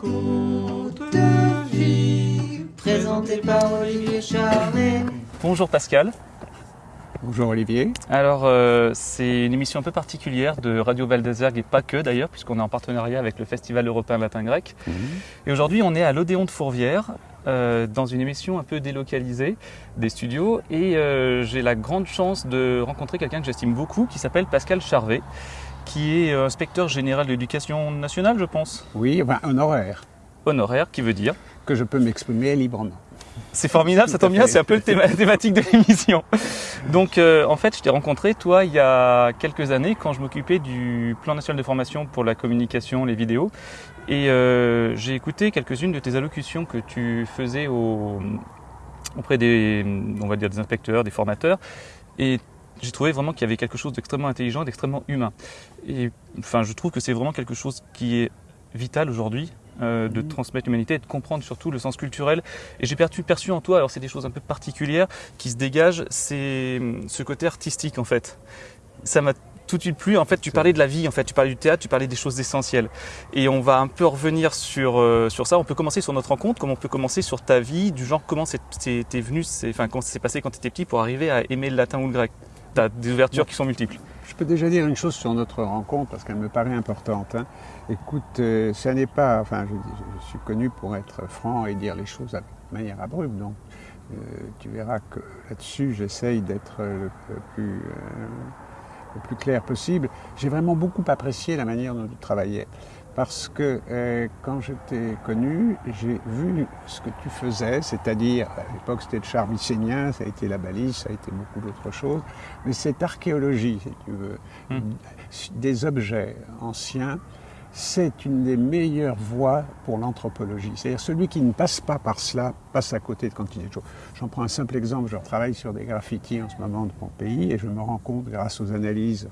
conte de vie, présenté par Olivier. Bonjour Pascal. Bonjour Olivier. Alors euh, c'est une émission un peu particulière de Radio Val d'Azergue et pas que d'ailleurs puisqu'on est en partenariat avec le Festival européen latin grec. Et aujourd'hui on est à l'Odéon de Fourvière euh, dans une émission un peu délocalisée des studios et euh, j'ai la grande chance de rencontrer quelqu'un que j'estime beaucoup qui s'appelle Pascal Charvet qui est inspecteur général de l'éducation nationale je pense. Oui, enfin, honoraire, Honoraire qui veut dire que je peux m'exprimer librement. C'est formidable, ça tombe bien, c'est un peu théma- la thématique de l'émission. Donc euh, en fait, je t'ai rencontré, toi, il y a quelques années, quand je m'occupais du plan national de formation pour la communication, les vidéos. Et euh, j'ai écouté quelques-unes de tes allocutions que tu faisais au- auprès des, on va dire, des inspecteurs, des formateurs. Et j'ai trouvé vraiment qu'il y avait quelque chose d'extrêmement intelligent, d'extrêmement humain. Et enfin, je trouve que c'est vraiment quelque chose qui est vital aujourd'hui. euh, de Mhm. transmettre l'humanité et de comprendre surtout le sens culturel et j'ai perçu, perçu en toi, alors c'est des choses un peu particulières qui se dégagent, c'est hum, ce côté artistique en fait. Ça m'a tout de suite plu. En fait, tu parlais de la vie, en fait, tu parlais du théâtre, tu parlais des choses essentielles. Et on va un peu revenir sur, euh, sur ça. On peut commencer sur notre rencontre, comme on peut commencer sur ta vie, du genre comment c'est- c'est- t'es venu, c'est- enfin comment ça s'est passé quand tu étais petit pour arriver à aimer le latin ou le grec? Tu as des ouvertures qui sont multiples. Je peux déjà dire une chose sur notre rencontre parce qu'elle me paraît importante. hein. Écoute, euh, ça n'est pas. Enfin, je, je- je suis connu pour être franc et dire les choses de manière abrupte. Donc, euh, tu verras que là-dessus, j'essaye d'être le, le plus, euh, le plus clair possible. J'ai vraiment beaucoup apprécié la manière dont tu travaillais. Parce que euh, quand je t'ai connu, j'ai vu ce que tu faisais, c'est-à-dire, à l'époque c'était le char mycénien, ça a été la balise, ça a été beaucoup d'autres choses, mais cette archéologie, si tu veux, Mm. des objets anciens, c'est une des meilleures voies pour l'anthropologie. C'est-à-dire celui qui ne passe pas par cela passe à côté de quantité de choses. J'en prends un simple exemple, je travaille sur des graffitis en ce moment de mon pays et je me rends compte, grâce aux analyses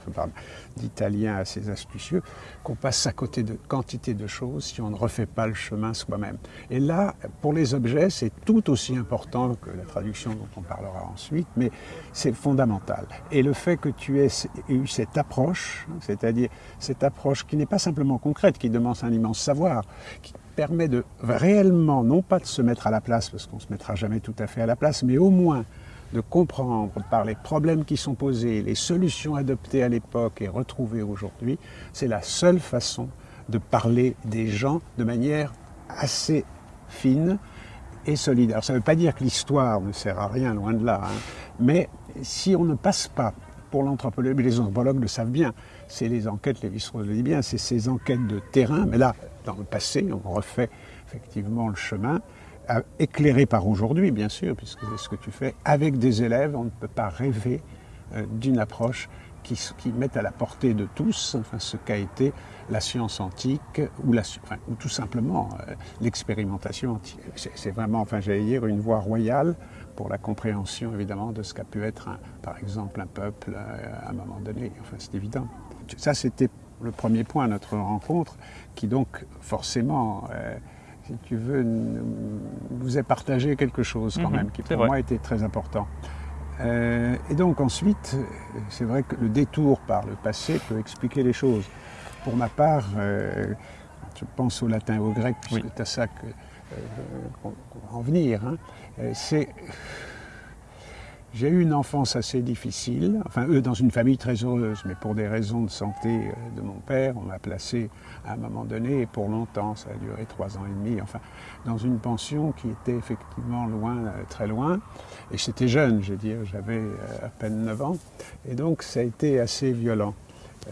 d'Italiens assez astucieux, qu'on passe à côté de quantité de choses si on ne refait pas le chemin soi-même. Et là, pour les objets, c'est tout aussi important que la traduction dont on parlera ensuite, mais c'est fondamental. Et le fait que tu aies eu cette approche, c'est-à-dire cette approche qui n'est pas simplement qui demande un immense savoir, qui permet de réellement, non pas de se mettre à la place, parce qu'on ne se mettra jamais tout à fait à la place, mais au moins de comprendre par les problèmes qui sont posés, les solutions adoptées à l'époque et retrouvées aujourd'hui, c'est la seule façon de parler des gens de manière assez fine et solide. Alors ça ne veut pas dire que l'histoire ne sert à rien, loin de là, hein, mais si on ne passe pas pour l'anthropologue, les anthropologues le savent bien, c'est les enquêtes, les Vissereau le dit bien, c'est ces enquêtes de terrain, mais là, dans le passé, on refait effectivement le chemin, euh, éclairé par aujourd'hui, bien sûr, puisque c'est ce que tu fais, avec des élèves, on ne peut pas rêver euh, d'une approche qui, qui mette à la portée de tous ce qu'a été la science antique ou, tout simplement euh, l'expérimentation antique. C'est vraiment, enfin j'allais dire, une voie royale pour la compréhension évidemment de ce qu'a pu être, par exemple, un peuple à un moment donné. Enfin, c'est évident. Ça, c'était le premier point à notre rencontre, qui donc forcément, euh, si tu veux, nous est partagé quelque chose quand Mhm, même, qui pour vrai. moi était très important. Euh, et donc ensuite, c'est vrai que le détour par le passé peut expliquer les choses. Pour ma part, euh, je pense au latin et au grec, puisque Oui. c'est à ça euh, qu'on va en venir. hein. C'est j'ai eu une enfance assez difficile, enfin eux dans une famille très heureuse, mais pour des raisons de santé euh, de mon père, on m'a placé à un moment donné, et pour longtemps, ça a duré trois ans et demi, enfin, dans une pension qui était effectivement loin, euh, très loin, et j'étais jeune, je veux dire, j'avais euh, à peine 9 ans, et donc ça a été assez violent.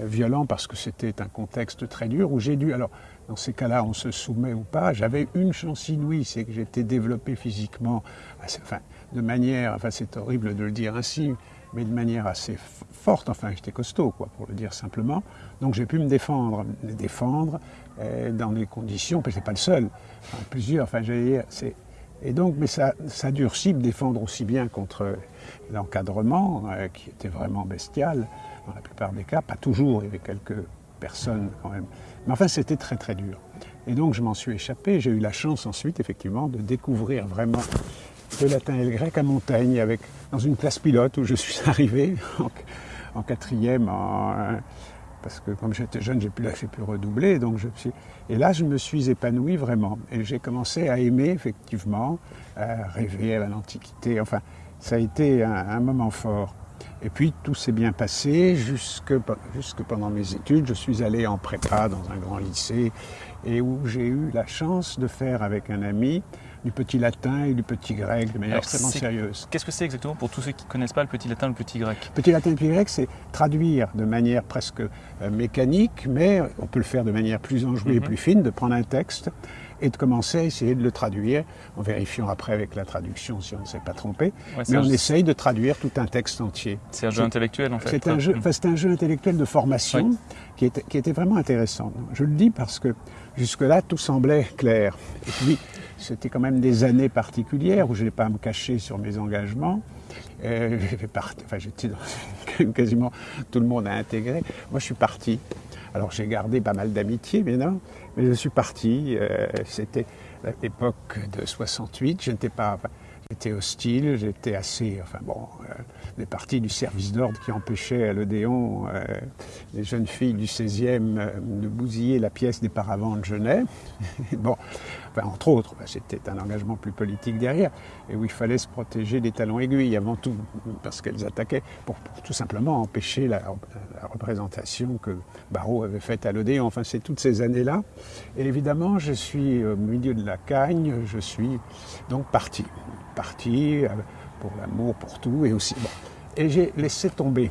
Violent parce que c'était un contexte très dur où j'ai dû, alors dans ces cas-là, on se soumet ou pas, j'avais une chance inouïe, c'est que j'étais développé physiquement, assez- enfin, de manière, enfin c'est horrible de le dire ainsi, mais de manière assez forte, enfin j'étais costaud, quoi, pour le dire simplement. Donc j'ai pu me défendre, me défendre euh, dans des conditions, puis c'est pas le seul, enfin, plusieurs, enfin c'est... Et donc, mais ça, ça durcit me défendre aussi bien contre l'encadrement, euh, qui était vraiment bestial, dans la plupart des cas, pas toujours, il y avait quelques personnes quand même. Mais enfin, c'était très très dur. Et donc, je m'en suis échappé. J'ai eu la chance ensuite, effectivement, de découvrir vraiment le latin et le grec à Montaigne, avec, dans une classe pilote où je suis arrivé en, quatrième parce que comme j'étais jeune, j'ai pu, pu redoubler. Donc je. Et là, je me suis épanoui vraiment. Et j'ai commencé à aimer, effectivement, à rêver à l'Antiquité. Enfin, ça a été un, un moment fort. Et puis tout s'est bien passé jusque, jusque, pendant mes études. Je suis allé en prépa dans un grand lycée et où j'ai eu la chance de faire avec un ami du petit latin et du petit grec de manière Alors, extrêmement sérieuse. Qu'est-ce que c'est exactement pour tous ceux qui ne connaissent pas le petit latin, le petit grec? Petit latin et petit grec, c'est traduire de manière presque euh, mécanique, mais on peut le faire de manière plus enjouée et Mhm. plus fine, de prendre un texte et de commencer à essayer de le traduire, en vérifiant après avec la traduction si on ne s'est pas trompé. Ouais, Mais on essaye de traduire tout un texte entier. C'est un jeu intellectuel en fait. C'est un, jeu, enfin, c'est un jeu intellectuel de formation Oui. qui, était, qui était vraiment intéressant. Je le dis parce que jusque-là, tout semblait clair. Et puis, c'était quand même des années particulières où je n'ai pas à me cacher sur mes engagements. J'étais dans quasiment tout le monde a intégré. Moi, je suis parti. Alors, j'ai gardé pas mal d'amitié, mais non, mais je suis parti. Euh, c'était l'époque de 68. Je n'étais pas. J'étais hostile, j'étais assez. Enfin bon, euh, des parties du service d'ordre qui empêchaient à l'Odéon euh, les jeunes filles du 16e euh, de bousiller la pièce des paravents de Genet. bon, entre autres, bah, c'était un engagement plus politique derrière, et où il fallait se protéger des talons aiguilles avant tout, parce qu'elles attaquaient pour, tout simplement empêcher la, représentation que Barrault avait faite à l'Odéon. Enfin, c'est toutes ces années-là. Et évidemment, je suis au milieu de la cagne, je suis donc parti. Parti euh, pour l'amour, pour tout, et aussi. Bon. Et j'ai laissé tomber.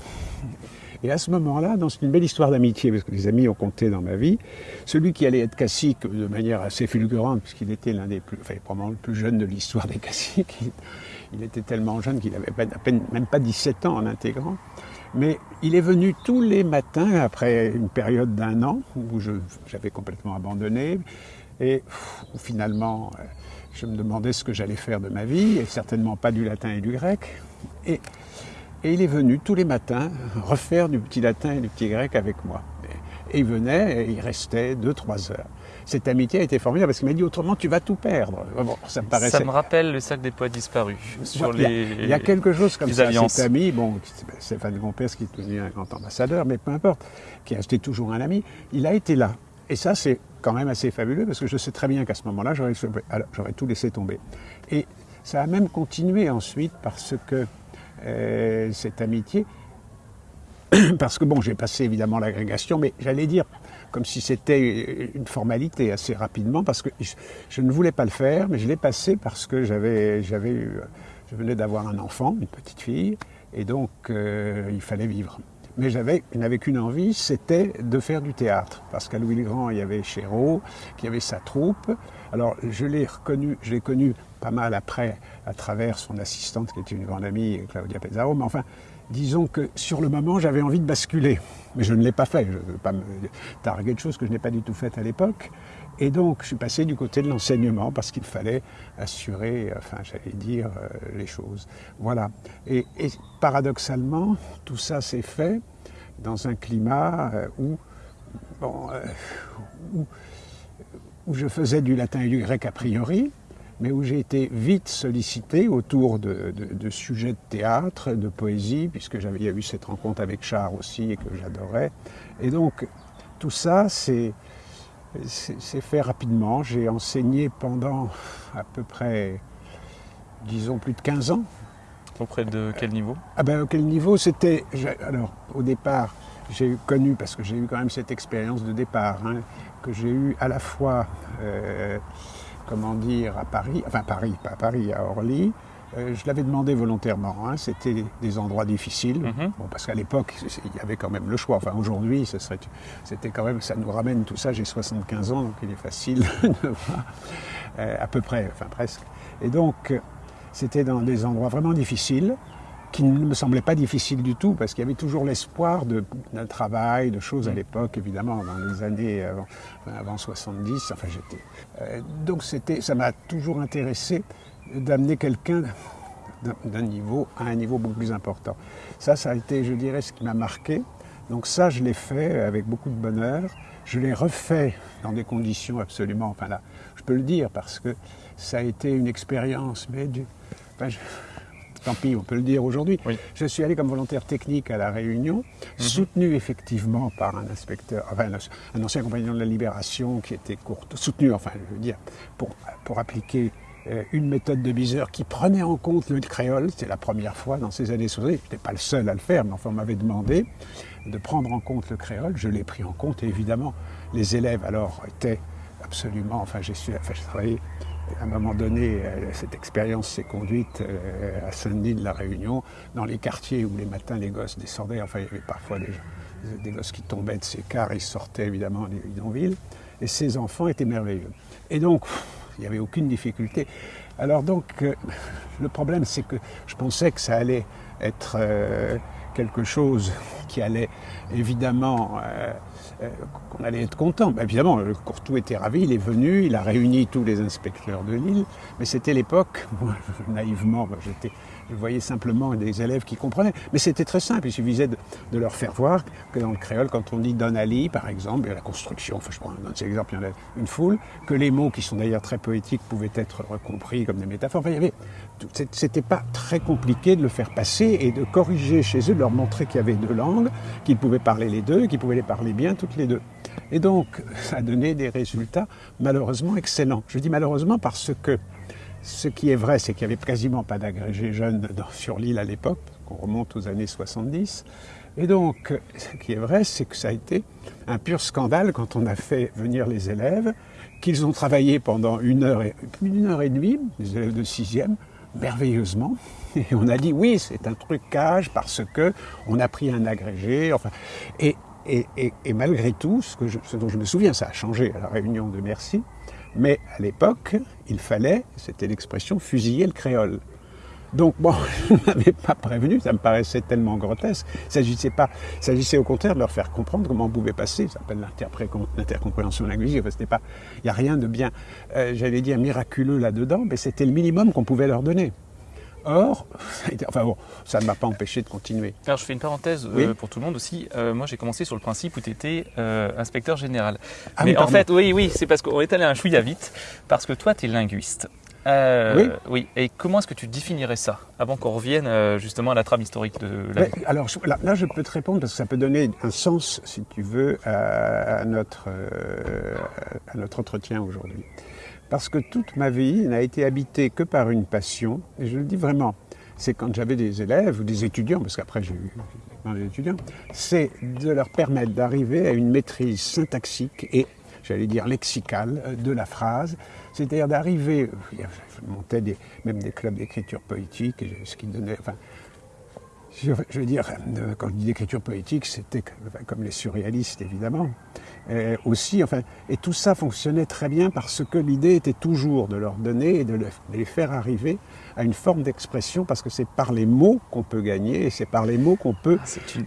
Et à ce moment-là, dans une belle histoire d'amitié, parce que les amis ont compté dans ma vie, celui qui allait être cacique de manière assez fulgurante, puisqu'il était l'un des plus, enfin, probablement le plus jeune de l'histoire des caciques, il, était tellement jeune qu'il n'avait à peine, même pas 17 ans en intégrant. Mais il est venu tous les matins, après une période d'un an, où j'avais complètement abandonné, et où finalement, euh, je me demandais ce que j'allais faire de ma vie, et certainement pas du latin et du grec. Et, et il est venu tous les matins refaire du petit latin et du petit grec avec moi. Et, il venait, et il restait deux, trois heures. Cette amitié a été formidable, parce qu'il m'a dit autrement, tu vas tout perdre. Bon, ça me paraissait... Ça me rappelle le cercle des poètes disparus. Sur il y a- les, Il y a quelque chose comme les ça. alliances. Cet ami, bon, Stéphane Gompers, qui est devenu un grand ambassadeur, mais peu importe, qui a acheté toujours un ami, il a été là. Et ça, c'est quand même assez fabuleux, parce que je sais très bien qu'à ce moment-là, j'aurais tout laissé tomber. Et ça a même continué ensuite, parce que euh, cette amitié, parce que bon, j'ai passé évidemment l'agrégation, mais j'allais dire comme si c'était une formalité assez rapidement, parce que je, ne voulais pas le faire, mais je l'ai passé parce que j'avais, j'avais je venais d'avoir un enfant, une petite fille, et donc euh, il fallait vivre. Mais j'avais, je n'avais qu'une envie, c'était de faire du théâtre, parce qu'à Louis-le-Grand, il y avait Chéreau, qui avait sa troupe. Alors je l'ai reconnu, je l'ai connu pas mal après, à travers son assistante, qui était une grande amie, Claudia Pezzaro, mais enfin, disons que sur le moment, j'avais envie de basculer. Mais je ne l'ai pas fait. Je ne veux pas me targuer de choses que je n'ai pas du tout faites à l'époque. Et donc, je suis passé du côté de l'enseignement parce qu'il fallait assurer, enfin, j'allais dire, euh, les choses. Voilà. Et, paradoxalement, tout ça s'est fait dans un climat euh, où, bon, euh, où, je faisais du latin et du grec a priori, mais où j'ai été vite sollicité autour de, sujets de théâtre, de poésie, puisque j'avais y a eu cette rencontre avec Char aussi et que j'adorais. Et donc tout ça, c'est c'est fait rapidement. J'ai enseigné pendant à peu près, disons, plus de 15 ans. Auprès de quel niveau? Ah ben, quel niveau? C'était. Alors, au départ, j'ai connu, parce que j'ai eu quand même cette expérience de départ, hein, que j'ai eu à la fois. Euh, comment dire, à Paris, enfin Paris, pas à Paris, à Orly. Euh, je l'avais demandé volontairement, hein, c'était des endroits difficiles, mm -hmm. bon, parce qu'à l'époque, il y avait quand même le choix. Enfin, aujourd'hui, c'était quand même, ça nous ramène tout ça, j'ai 75 ans, donc il est facile de voir, euh, à peu près, enfin presque. Et donc, c'était dans des endroits vraiment difficiles, qui ne me semblaient pas difficiles du tout, parce qu'il y avait toujours l'espoir d'un travail, de choses à l'époque, évidemment, dans les années avant, avant 70. Enfin, j'étais. Euh, donc, c'était, ça m'a toujours intéressé d'amener quelqu'un d'un niveau à un niveau beaucoup plus important. Ça, ça a été, je dirais, ce qui m'a marqué. Donc ça, je l'ai fait avec beaucoup de bonheur. Je l'ai refait dans des conditions absolument, enfin là, je peux le dire parce que ça a été une expérience, mais du, enfin, je, tant pis, on peut le dire aujourd'hui. Oui. Je suis allé comme volontaire technique à La Réunion, soutenu effectivement par un inspecteur, enfin un, ancien compagnon de la Libération qui était court, soutenu, enfin je veux dire, pour, pour appliquer une méthode de Biseur qui prenait en compte le créole. C'était la première fois dans ces années 60. Je n'étais pas le seul à le faire, mais enfin on m'avait demandé de prendre en compte le créole. Je l'ai pris en compte et évidemment les élèves alors étaient absolument, enfin j'ai su, enfin j'ai travaillé à un moment donné, euh, cette expérience s'est conduite euh, à Saint-Denis de la Réunion, dans les quartiers où les matins les gosses descendaient, enfin il y avait parfois des, des gosses qui tombaient de ces cars, ils sortaient évidemment des bidonvilles, et ces enfants étaient merveilleux. Et donc, il n'y avait aucune difficulté. Alors donc, euh, le problème c'est que je pensais que ça allait être euh, quelque chose qui allait évidemment, euh, qu'on allait être content. Ben, évidemment, le Courtou était ravi, il est venu, il a réuni tous les inspecteurs de l'île, mais c'était l'époque, naïvement, j'étais, je voyais simplement des élèves qui comprenaient. Mais c'était très simple, il suffisait de, de leur faire voir que dans le créole, quand on dit Donali, par exemple, la construction, je prends un autre exemple, il y en a une foule, que les mots qui sont d'ailleurs très poétiques pouvaient être compris comme des métaphores. Enfin, il y avait, c'était pas très compliqué de le faire passer et de corriger chez eux, de leur montrer qu'il y avait deux langues, qu'ils pouvaient parler les deux, qu'ils pouvaient les parler bien toutes les deux. Et donc, ça a donné des résultats malheureusement excellents. Je dis malheureusement parce que ce qui est vrai, c'est qu'il n'y avait quasiment pas d'agrégés jeunes sur l'île à l'époque, qu'on remonte aux années 70. Et donc, ce qui est vrai, c'est que ça a été un pur scandale quand on a fait venir les élèves, qu'ils ont travaillé pendant une heure et, d'une heure et demie, les élèves de sixième, merveilleusement. Et on a dit oui, c'est un trucage parce que on a pris un agrégé. Enfin, et, malgré tout, ce dont je me souviens, ça a changé à la réunion de Merci, mais à l'époque, il fallait, c'était l'expression, fusiller le créole. Donc bon, je ne m'avais pas prévenu, ça me paraissait tellement grotesque. Il s'agissait pas, s'agissait au contraire de leur faire comprendre comment on pouvait passer. Ça s'appelle l'intercompréhension linguistique. Il n'y a rien de bien, euh, j'allais dire miraculeux là-dedans, mais c'était le minimum qu'on pouvait leur donner. Or, enfin bon, ça ne m'a pas empêché de continuer. Alors je fais une parenthèse euh, Oui. pour tout le monde aussi. Euh, moi j'ai commencé sur le principe où tu étais inspecteur général. Ah Mais oui, en fait, oui, oui, c'est parce qu'on est allé un chouïa vite, parce que toi tu es linguiste. Euh, oui. Et comment est-ce que tu définirais ça avant qu'on revienne euh, justement à la trame historique de la Mais, alors là, là, je peux te répondre parce que ça peut donner un sens, si tu veux, à, à notre, euh, à notre entretien aujourd'hui. Parce que toute ma vie n'a été habitée que par une passion, et je le dis vraiment, c'est quand j'avais des élèves ou des étudiants, parce qu'après j'ai eu plein d'étudiants, c'est de leur permettre d'arriver à une maîtrise syntaxique et, j'allais dire, lexicale euh, de la phrase, c'est-à-dire d'arriver, je montais des, même des clubs d'écriture poétique, ce qui donnait, je veux dire, euh, quand je dis d'écriture poétique, c'était comme les surréalistes, évidemment. Euh, aussi, enfin, et tout ça fonctionnait très bien parce que l'idée était toujours de leur donner et de, le- de les faire arriver à une forme d'expression, parce que c'est par les mots qu'on peut gagner et c'est par les mots qu'on peut,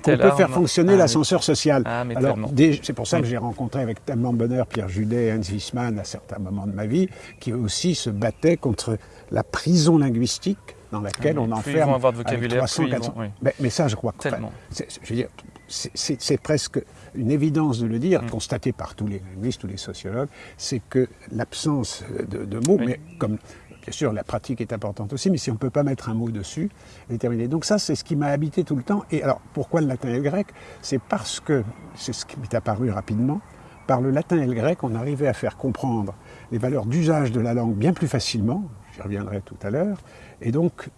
telle peut faire fonctionner Ah, oui. l'ascenseur social. Ah, Alors, c'est pour ça que j'ai rencontré avec tellement de bonheur Pierre Judet et Hans Wiesmann à certains moments de ma vie, qui eux aussi se battaient contre la prison linguistique dans laquelle Ah, on enferme ils vont avoir de vocabulaire, 300, plus ils vont- 400. oui. Mais, mais ça, je crois que c'est- je veux dire, c'est- c'est c'est presque une évidence de le dire, Mm. constaté par tous les linguistes, tous les sociologues, c'est que l'absence de, de mots, Oui. mais comme bien sûr la pratique est importante aussi, mais si on ne peut pas mettre un mot dessus, c'est terminé. Donc ça, c'est ce qui m'a habité tout le temps. Et alors, pourquoi le latin et le grec? C'est parce que, c'est ce qui m'est apparu rapidement, par le latin et le grec, on arrivait à faire comprendre les valeurs d'usage de la langue bien plus facilement, j'y reviendrai tout à l'heure, et donc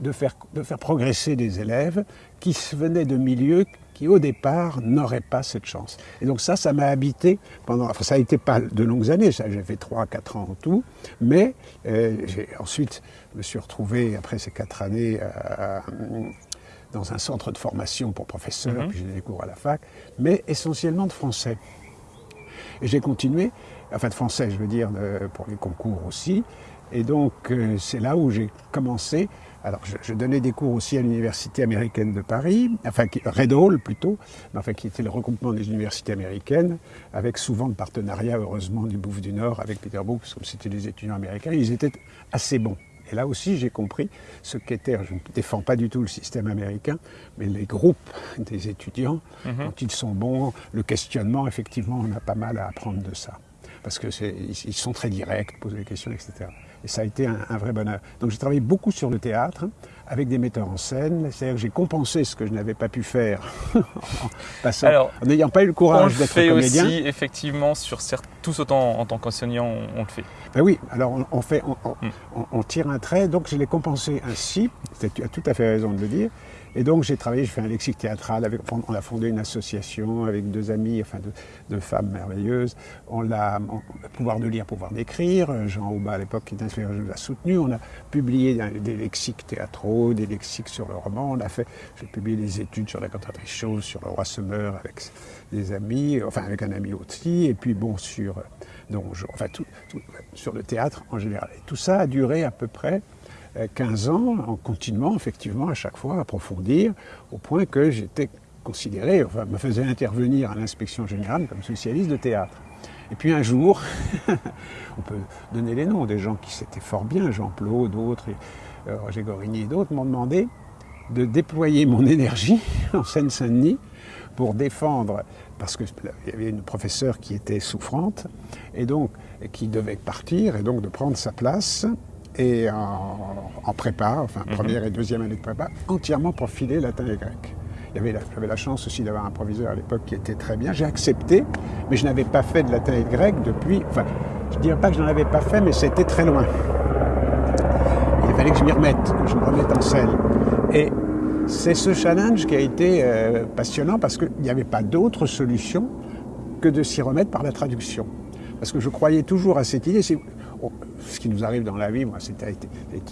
de faire, de faire progresser des élèves qui venaient de milieux qui au départ n'auraient pas cette chance. Et donc ça, ça m'a habité pendant, enfin ça a été pas de longues années, ça j'ai fait 3-4 ans en tout, mais euh, ensuite je me suis retrouvé après ces 4 années à- dans un centre de formation pour professeurs, Mhm. puis j'ai des cours à la fac, mais essentiellement de français. Et j'ai continué, enfin de français, je veux dire, de- pour les concours aussi. Et donc, euh, c'est là où j'ai commencé. Alors, je, je donnais des cours aussi à l'Université américaine de Paris, enfin, qui- Red Hall plutôt, mais enfin, qui était le regroupement des universités américaines, avec souvent le partenariat, heureusement, du Bouffe du Nord avec Peterbourg, parce que comme c'était des étudiants américains, ils étaient assez bons. Et là aussi, j'ai compris ce qu'était, je ne défends pas du tout le système américain, mais les groupes des étudiants, Mhm. quand ils sont bons, le questionnement, effectivement, on a pas mal à apprendre de ça. Parce que c'est- ils, ils sont très directs, posent des questions, etc. Et ça a été un, un vrai bonheur. Donc j'ai travaillé beaucoup sur le théâtre, avec des metteurs en scène. C'est-à-dire que j'ai compensé ce que je n'avais pas pu faire en, passant- Alors, en n'ayant pas eu le On courage le d'être fait comédien. aussi, effectivement, sur certes, tous autant en tant qu'enseignant, on, on le fait. Ben oui, alors on, on fait, on, on- Mm. on- on tire un trait, donc je l'ai compensé ainsi, tu as tout à fait raison de le dire, et donc j'ai travaillé, je fais un lexique théâtral, on a fondé une association avec deux amis, enfin deux, femmes merveilleuses, on l'a, on- pouvoir de lire, pouvoir d'écrire, Jean Aubin à l'époque qui était inspiré, nous a soutenu, on a publié des lexiques théâtraux, des lexiques sur le roman, on a fait, j'ai publié des études sur la cantatrice chose, sur le roi Semeur avec des amis, enfin avec un ami aussi, et puis bon sur, donc, je- enfin tout, sur le théâtre en général. Et tout ça a duré à peu près euh, 15 ans en continuant effectivement à chaque fois à approfondir au point que j'étais considéré, enfin me faisait intervenir à l'inspection générale comme spécialiste de théâtre. Et puis un jour, on peut donner les noms des gens qui s'étaient fort bien, Jean Plot, d'autres, euh, Roger Gorigny et d'autres, m'ont demandé de déployer mon énergie en Seine-Saint-Denis pour défendre, parce qu'il y avait une professeure qui était souffrante, et donc qui devait partir, et donc de prendre sa place, et en, en prépa, enfin Mhm. première et deuxième année de prépa, entièrement pour filer latin et grec. J'avais la chance aussi d'avoir un proviseur à l'époque qui était très bien. J'ai accepté, mais je n'avais pas fait de latin et de grec depuis. Enfin, je ne dirais pas que je n'en avais pas fait, mais c'était très loin. Il fallait que je m'y remette, que je me remette en selle. Et c'est ce challenge qui a été euh, passionnant parce qu'il n'y avait pas d'autre solution que de s'y remettre par la traduction. Parce que je croyais toujours à cette idée. Ce qui nous arrive dans la vie, moi, c'était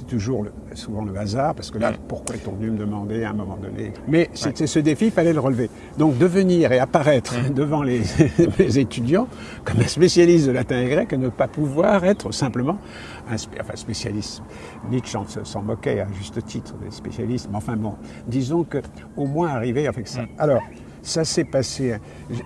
toujours le- souvent le hasard, parce que là, Mm. pourquoi est-on venu me demander à un moment donné? Mais c'était ce défi, il fallait le relever. Donc de venir et apparaître devant les, les étudiants comme un spécialiste de latin et grec et ne pas pouvoir être simplement un enfin, spécialiste. Nietzsche en- s'en moquait à juste titre des spécialistes, mais enfin bon, disons que au moins arriver avec ça. Alors, ça s'est passé,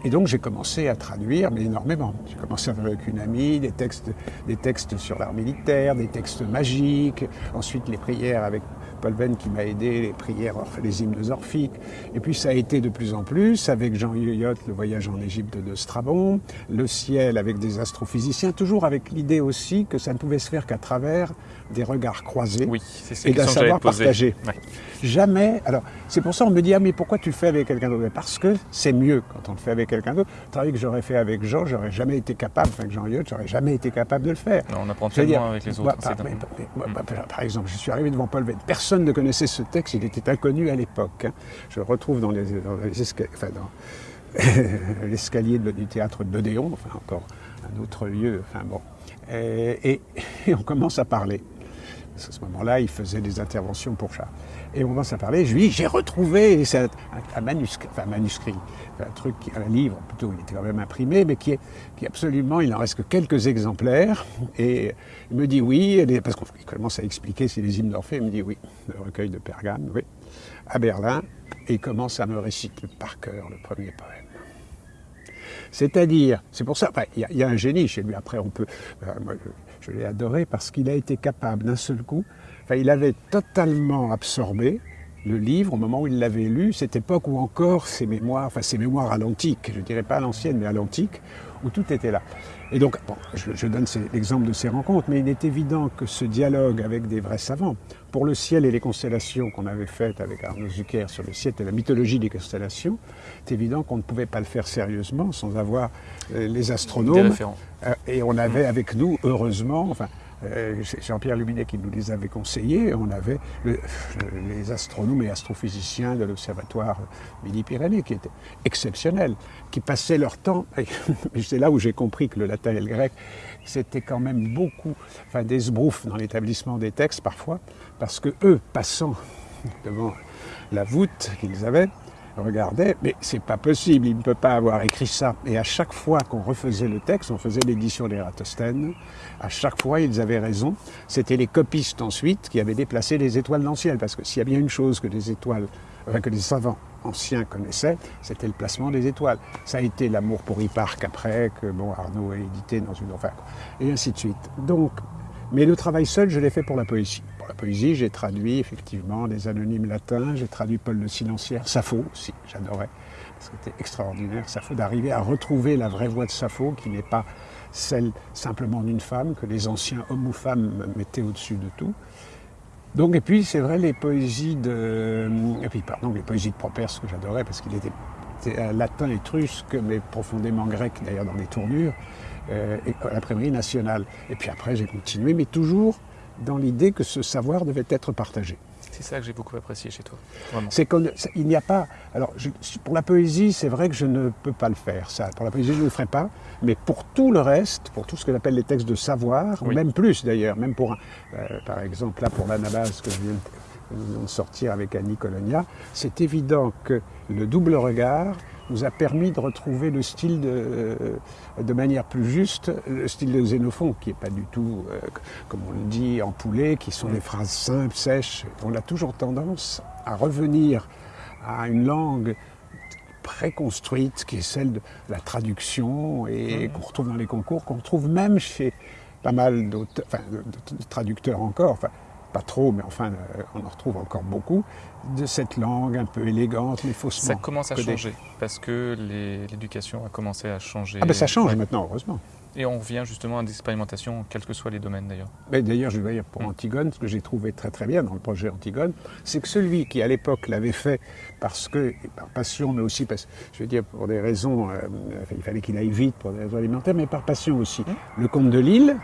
et donc j'ai commencé à traduire, mais énormément. J'ai commencé avec une amie, des textes, des textes sur l'art militaire, des textes magiques, ensuite les prières avec Paul Venn qui m'a aidé, les prières, les hymnes orphiques. Et puis ça a été de plus en plus avec Jean Yoyot, le voyage en Égypte de Strabon, le ciel avec des astrophysiciens, toujours avec l'idée aussi que ça ne pouvait se faire qu'à travers des regards croisés Oui, et d'un savoir partagé. Ouais. Jamais. Alors, c'est pour ça qu'on me dit, ah, mais pourquoi tu le fais avec quelqu'un d'autre? Parce que c'est mieux quand on le fait avec quelqu'un d'autre. Le travail que j'aurais fait avec Jean, j'aurais jamais été capable, enfin, avec Jean Lyot, j'aurais jamais été capable de le faire. Non, on apprend veux dire, tellement avec les moi, autres. par, c'est mais- dingue. mais- moi, par- par exemple, je suis arrivé devant Paul Venn. Personne ne connaissait ce texte, il était inconnu à l'époque. hein. Je le retrouve dans les, dans les esca- enfin, dans l'escalier du théâtre de l'Odéon, enfin encore un autre lieu. Enfin bon, et, et- et on commence à parler. Qu'à ce moment-là, il faisait des interventions pour Charles. Et on commence à parler. Je lui dis, j'ai retrouvé un, manuscrit, un truc, un livre plutôt, il était quand même imprimé, mais qui est, absolument, il n'en reste que quelques exemplaires. Et il me dit oui, parce qu'il commence à expliquer c'est les hymnes d'Orphée. Il me dit oui, le recueil de Pergame, oui, à Berlin. Et il commence à me réciter par cœur le premier poème. C'est-à-dire, c'est pour ça, il y, a- un génie chez lui. Après, on peut, euh, je l'ai adoré parce qu'il a été capable d'un seul coup. Enfin, il avait totalement absorbé le livre au moment où il l'avait lu, cette époque où encore ses mémoires, enfin ses mémoires à l'antique, je dirais pas à l'ancienne, mais à l'antique, où tout était là. Et donc, bon, je, je donne l'exemple de ces rencontres, mais il est évident que ce dialogue avec des vrais savants, pour le ciel et les constellations qu'on avait faites avec Arnaud Zucker sur le ciel et la mythologie des constellations, c'est évident qu'on ne pouvait pas le faire sérieusement sans avoir euh, les astronomes. Euh, et on avait avec nous, heureusement, enfin, Jean-Pierre Luminet qui nous les avait conseillés, on avait le- les astronomes et astrophysiciens de l'Observatoire Midi-Pyrénées qui étaient exceptionnels, qui passaient leur temps, et c'est là où j'ai compris que le latin et le grec, c'était quand même beaucoup, enfin des sbroufs dans l'établissement des textes parfois, parce que eux, passant devant la voûte qu'ils avaient, regardaient, mais c'est pas possible, il ne peut pas avoir écrit ça. Et à chaque fois qu'on refaisait le texte, on faisait l'édition d'Ératosthène, à chaque fois ils avaient raison. C'était les copistes ensuite qui avaient déplacé les étoiles dans le ciel, parce que s'il y a bien une chose que les étoiles, enfin, que les savants anciens connaissaient, c'était le placement des étoiles. Ça a été l'amour pour Hipparque après, que bon, Arnaud a édité dans une... Enfin, et ainsi de suite. Donc, mais le travail seul, je l'ai fait pour la poésie. La poésie, j'ai traduit effectivement des anonymes latins, j'ai traduit Paul le Silenciaire, Sappho aussi, j'adorais. C'était extraordinaire, Sappho, d'arriver à retrouver la vraie voix de Sappho, qui n'est pas celle simplement d'une femme, que les anciens hommes ou femmes mettaient au-dessus de tout. Donc, et puis, c'est vrai, les poésies de. Et puis, pardon, les poésies de que j'adorais parce qu'il était, latin étrusque, mais profondément grec, d'ailleurs, dans les tournures, euh, à l'imprimerie nationale. Et puis après, j'ai continué, mais toujours dans l'idée que ce savoir devait être partagé. C'est ça que j'ai beaucoup apprécié chez toi. C'est qu'il n'y a pas. Alors, je, pour la poésie, c'est vrai que je ne peux pas le faire. Ça, pour la poésie, je ne le ferai pas. Mais pour tout le reste, pour tout ce que j'appelle les textes de savoir, oui. même plus d'ailleurs, même pour, un, euh, par exemple, là pour l'anabase que je viens de sortir avec Annie Colonia, c'est évident que le double regard nous a permis de retrouver le style de, de manière plus juste, le style de Xénophon, qui n'est pas du tout, euh, comme on le dit, empoulé, qui sont des phrases simples, sèches. On a toujours tendance à revenir à une langue préconstruite, qui est celle de la traduction, et mmh. qu'on retrouve dans les concours, qu'on retrouve même chez pas mal enfin, de, de, de, traducteurs encore, enfin, pas trop, mais enfin, euh, on en retrouve encore beaucoup, de cette langue un peu élégante, mais faussement. Ça commence à changer, parce que l'éducation a commencé à changer. Ah ben ça change maintenant, heureusement. Et on revient justement à des expérimentations, quels que soient les domaines d'ailleurs. Mais d'ailleurs, je dois dire pour Antigone, ce que j'ai trouvé très très bien dans le projet Antigone, c'est que celui qui à l'époque l'avait fait parce que, par passion, mais aussi parce, je veux dire, pour des raisons, euh, il fallait qu'il aille vite pour des raisons alimentaires, mais par passion aussi. Mmh. Le comte de Lille,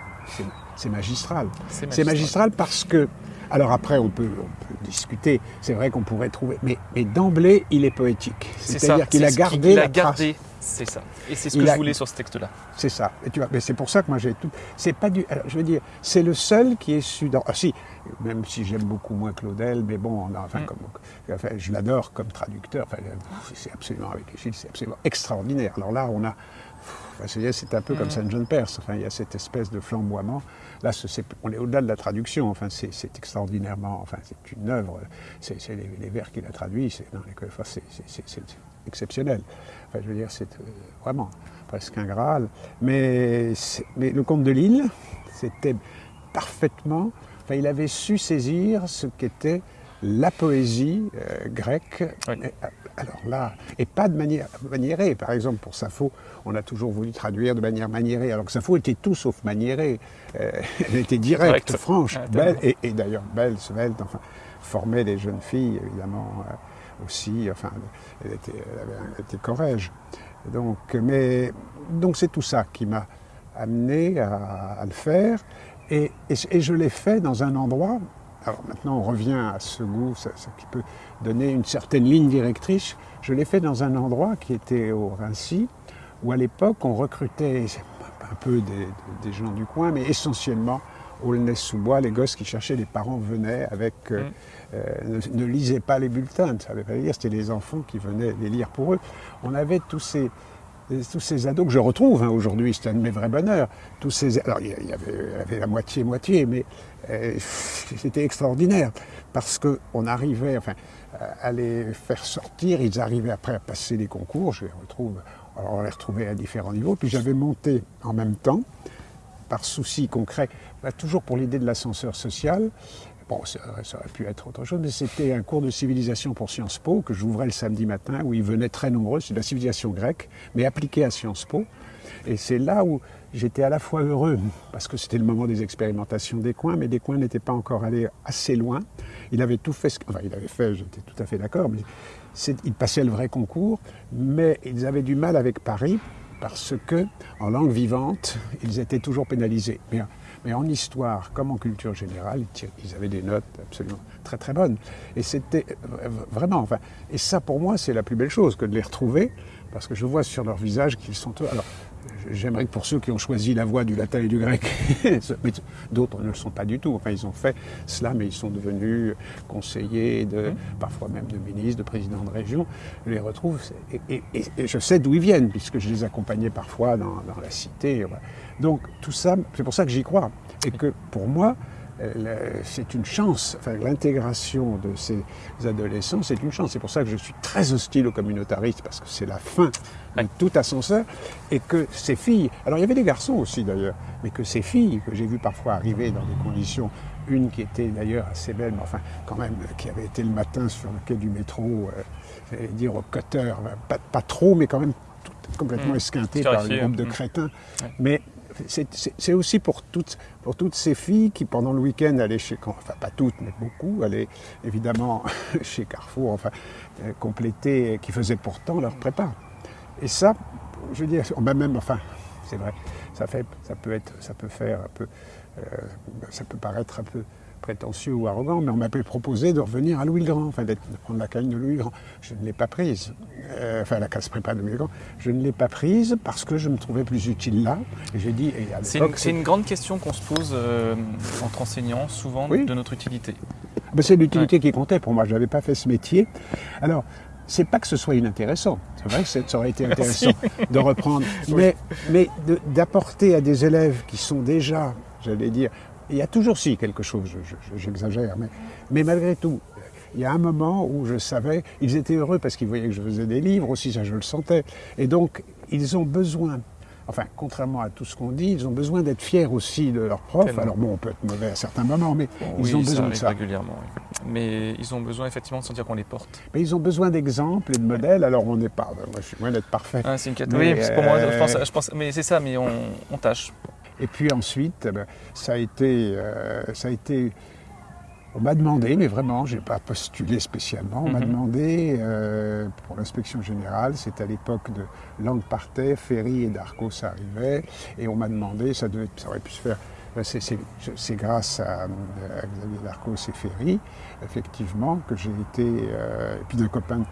c'est magistral. C'est magistral. magistral parce que alors après, on peut, on peut discuter. C'est vrai qu'on pourrait trouver, mais, mais d'emblée, il est poétique. C'est-à-dire qu'il a gardé il la a gardé, c'est ça. Et c'est ce que il je a... voulais sur ce texte-là. C'est ça. Et tu vois, mais c'est pour ça que moi j'ai tout. C'est pas du. Alors, je veux dire, c'est le seul qui est su dans. Ah si, même si j'aime beaucoup moins Claudel, mais bon, on a, enfin, mm. comme, enfin, je l'adore comme traducteur. Enfin, c'est absolument avec c'est absolument extraordinaire. Alors là, on a. C'est un peu comme Saint John Perse. Enfin, il y a cette espèce de flamboiement. Là, est, on est au-delà de la traduction. Enfin, c'est extraordinairement. Enfin, c'est une œuvre. C'est les, les, vers qu'il a traduits. C'est enfin, exceptionnel. Enfin, je veux dire, c'est euh, vraiment presque un Graal. Mais, mais le comte de Lille, c'était parfaitement. Enfin, il avait su saisir ce qu'était la poésie euh, grecque. Oui. Alors là, et pas de manière maniérée. Par exemple, pour Sappho, on a toujours voulu traduire de manière maniérée, alors que Sappho était tout sauf maniérée. Euh, elle était directe, Direct. franche, ah, belle, et, et d'ailleurs belle, svelte, enfin, formait des jeunes filles, évidemment, euh, aussi. Enfin, elle était, elle avait, elle était corrège. Donc, mais, donc c'est tout ça qui m'a amené à, à, le faire. Et, et, et je l'ai fait dans un endroit alors maintenant, on revient à ce goût, ça, ça, qui peut donner une certaine ligne directrice. Je l'ai fait dans un endroit qui était au Rincy, où à l'époque, on recrutait un peu des, des, gens du coin, mais essentiellement Aulnay-sous-Bois, les gosses qui cherchaient, les parents venaient avec... Euh, mm. euh, ne, ne, lisaient pas les bulletins, ça ne veut pas dire, c'était les enfants qui venaient les lire pour eux. On avait tous ces, tous ces ados que je retrouve hein, aujourd'hui, c'est un de mes vrais bonheurs. Tous ces, alors il y avait, il y avait la moitié-moitié, mais c'était extraordinaire parce qu'on arrivait enfin, à les faire sortir, ils arrivaient après à passer les concours, je les retrouve, on les retrouvait à différents niveaux, puis j'avais monté en même temps, par souci concret, bah, toujours pour l'idée de l'ascenseur social, Bon, ça, ça, aurait pu être autre chose, mais c'était un cours de civilisation pour Sciences Po que j'ouvrais le samedi matin, où ils venaient très nombreux, c'est de la civilisation grecque, mais appliquée à Sciences Po. Et c'est là où j'étais à la fois heureux, parce que c'était le moment des expérimentations des coins, mais des coins n'étaient pas encore allés assez loin. Il avait tout fait, enfin il avait fait, j'étais tout à fait d'accord, mais il passait le vrai concours, mais ils avaient du mal avec Paris, parce que, en langue vivante, ils étaient toujours pénalisés. Mais mais en histoire, comme en culture générale, ils avaient des notes absolument très très bonnes. Et c'était vraiment, enfin, et ça pour moi c'est la plus belle chose que de les retrouver, parce que je vois sur leur visage qu'ils sont... Alors, j'aimerais que pour ceux qui ont choisi la voie du latin et du grec, d'autres ne le sont pas du tout. Enfin, ils ont fait cela, mais ils sont devenus conseillers, de, mmh. parfois même de ministres, de présidents de région. Je les retrouve et, et, et, et je sais d'où ils viennent, puisque je les accompagnais parfois dans, dans la cité. Voilà. Donc tout ça, c'est pour ça que j'y crois. Et que pour moi, c'est une chance, enfin, l'intégration de ces adolescents, c'est une chance. C'est pour ça que je suis très hostile aux communautaristes, parce que c'est la fin tout ascenseur, et que ces filles, alors il y avait des garçons aussi d'ailleurs, mais que ces filles, que j'ai vu parfois arriver dans des conditions, une qui était d'ailleurs assez belle, mais enfin quand même, qui avait été le matin sur le quai du métro, euh, dire au cutter, pas, pas, trop, mais quand même tout, complètement mmh. esquintée par le groupe de crétins, ouais. mais c'est aussi pour toutes, pour toutes ces filles qui, pendant le week-end, allaient chez, enfin pas toutes, mais beaucoup, allaient évidemment chez Carrefour, enfin, euh, compléter, qui faisaient pourtant leur prépa. Et ça, je veux dire, même, enfin, c'est vrai, ça, fait, ça, peut être, ça peut faire un peu, euh, ça peut paraître un peu prétentieux ou arrogant, mais on m'avait proposé de revenir à Louis le Grand, enfin de prendre la canne de Louis le Grand. Je ne l'ai pas prise. Euh, enfin, la casse prépa de Louis le Grand. Je ne l'ai pas prise parce que je me trouvais plus utile là. Et j'ai dit. C'est une, grande question qu'on se pose euh, entre enseignants, souvent, de notre utilité. Ben, c'est l'utilité qui comptait pour moi. Je n'avais pas fait ce métier. Alors, c'est pas que ce soit inintéressant. C'est vrai que ça aurait été intéressant de reprendre, mais, mais d'apporter à des élèves qui sont déjà, j'allais dire, il y a toujours si quelque chose, j'exagère, mais, mais malgré tout, il y a un moment où je savais, ils étaient heureux parce qu'ils voyaient que je faisais des livres aussi, ça je le sentais. Et donc, ils ont besoin, enfin, contrairement à tout ce qu'on dit, ils ont besoin d'être fiers aussi de leurs profs. Alors bon, on peut être mauvais à certains moments, mais ils ont besoin de ça. régulièrement, Mais ils ont besoin effectivement de sentir qu'on les porte. Mais ils ont besoin d'exemples et de modèles, alors on n'est pas, moi je suis loin d'être parfait. Ah, c'est une oui, pour moi, je pense, je pense mais c'est ça, mais on, on tâche. Et puis ensuite, eh ben, ça a été, euh, ça a été on m'a demandé, mais vraiment, je n'ai pas postulé spécialement, on m'a mhm. demandé euh, pour l'inspection générale, c'était à l'époque de Langue partait, Ferry et Darcos arrivaient, et on m'a demandé, ça, devait, ça aurait pu se faire, ben, c'est grâce à, Xavier Darcos et Ferry, effectivement, que j'ai été, euh, et puis d'un copain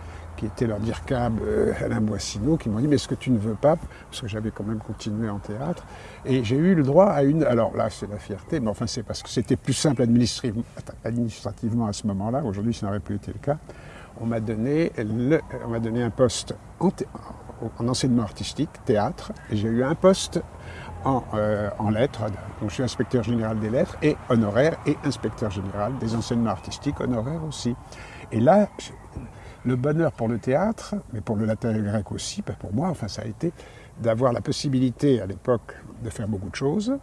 qui était leur DIRCAB, euh, Alain Boissineau, qui m'ont dit, mais est-ce que tu ne veux pas, parce que j'avais quand même continué en théâtre, et j'ai eu le droit à une, alors là c'est la fierté, mais enfin c'est parce que c'était plus simple administrativement à ce moment-là, aujourd'hui ça n'aurait plus été le cas, on m'a donné, on donné un poste en, enseignement artistique, théâtre, et j'ai eu un poste en, euh, en, lettres, donc je suis inspecteur général des lettres et honoraire, et inspecteur général des enseignements artistiques honoraires aussi. Et là, le bonheur pour le théâtre, mais pour le latin et le grec aussi, pour moi, enfin, ça a été d'avoir la possibilité à l'époque de faire beaucoup de choses.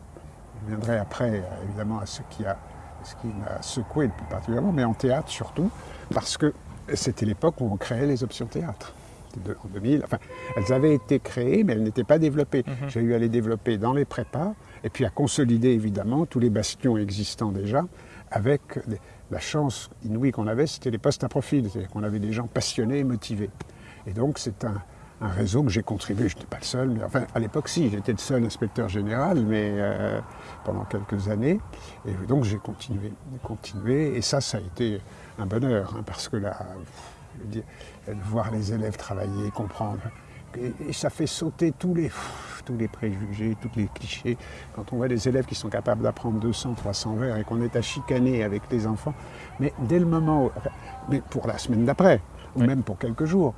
Je viendrai après, euh, évidemment, à ce qui a ce qui m'a secoué plus particulièrement, mais en théâtre surtout, parce que c'était l'époque où on créait les options théâtre. en 2000, enfin, elles avaient été créées, mais elles n'étaient pas développées. Mhm. J'ai eu à les développer dans les prépas, et puis à consolider évidemment tous les bastions existants déjà, avec la chance inouïe qu'on avait, c'était les postes à profil, c'est-à-dire qu'on avait des gens passionnés et motivés. Et donc c'est un, réseau que j'ai contribué, je n'étais pas le seul, mais enfin à l'époque si, j'étais le seul inspecteur général, mais euh, pendant quelques années, et donc j'ai continué, continué, et ça, ça a été un bonheur, hein, parce que là, voir les élèves travailler, comprendre, et, ça fait sauter tous les, tous les préjugés, tous les clichés. Quand on voit des élèves qui sont capables d'apprendre 200, 300 vers et qu'on est à chicaner avec les enfants, mais dès le moment où, mais pour la semaine d'après, ou même pour quelques jours,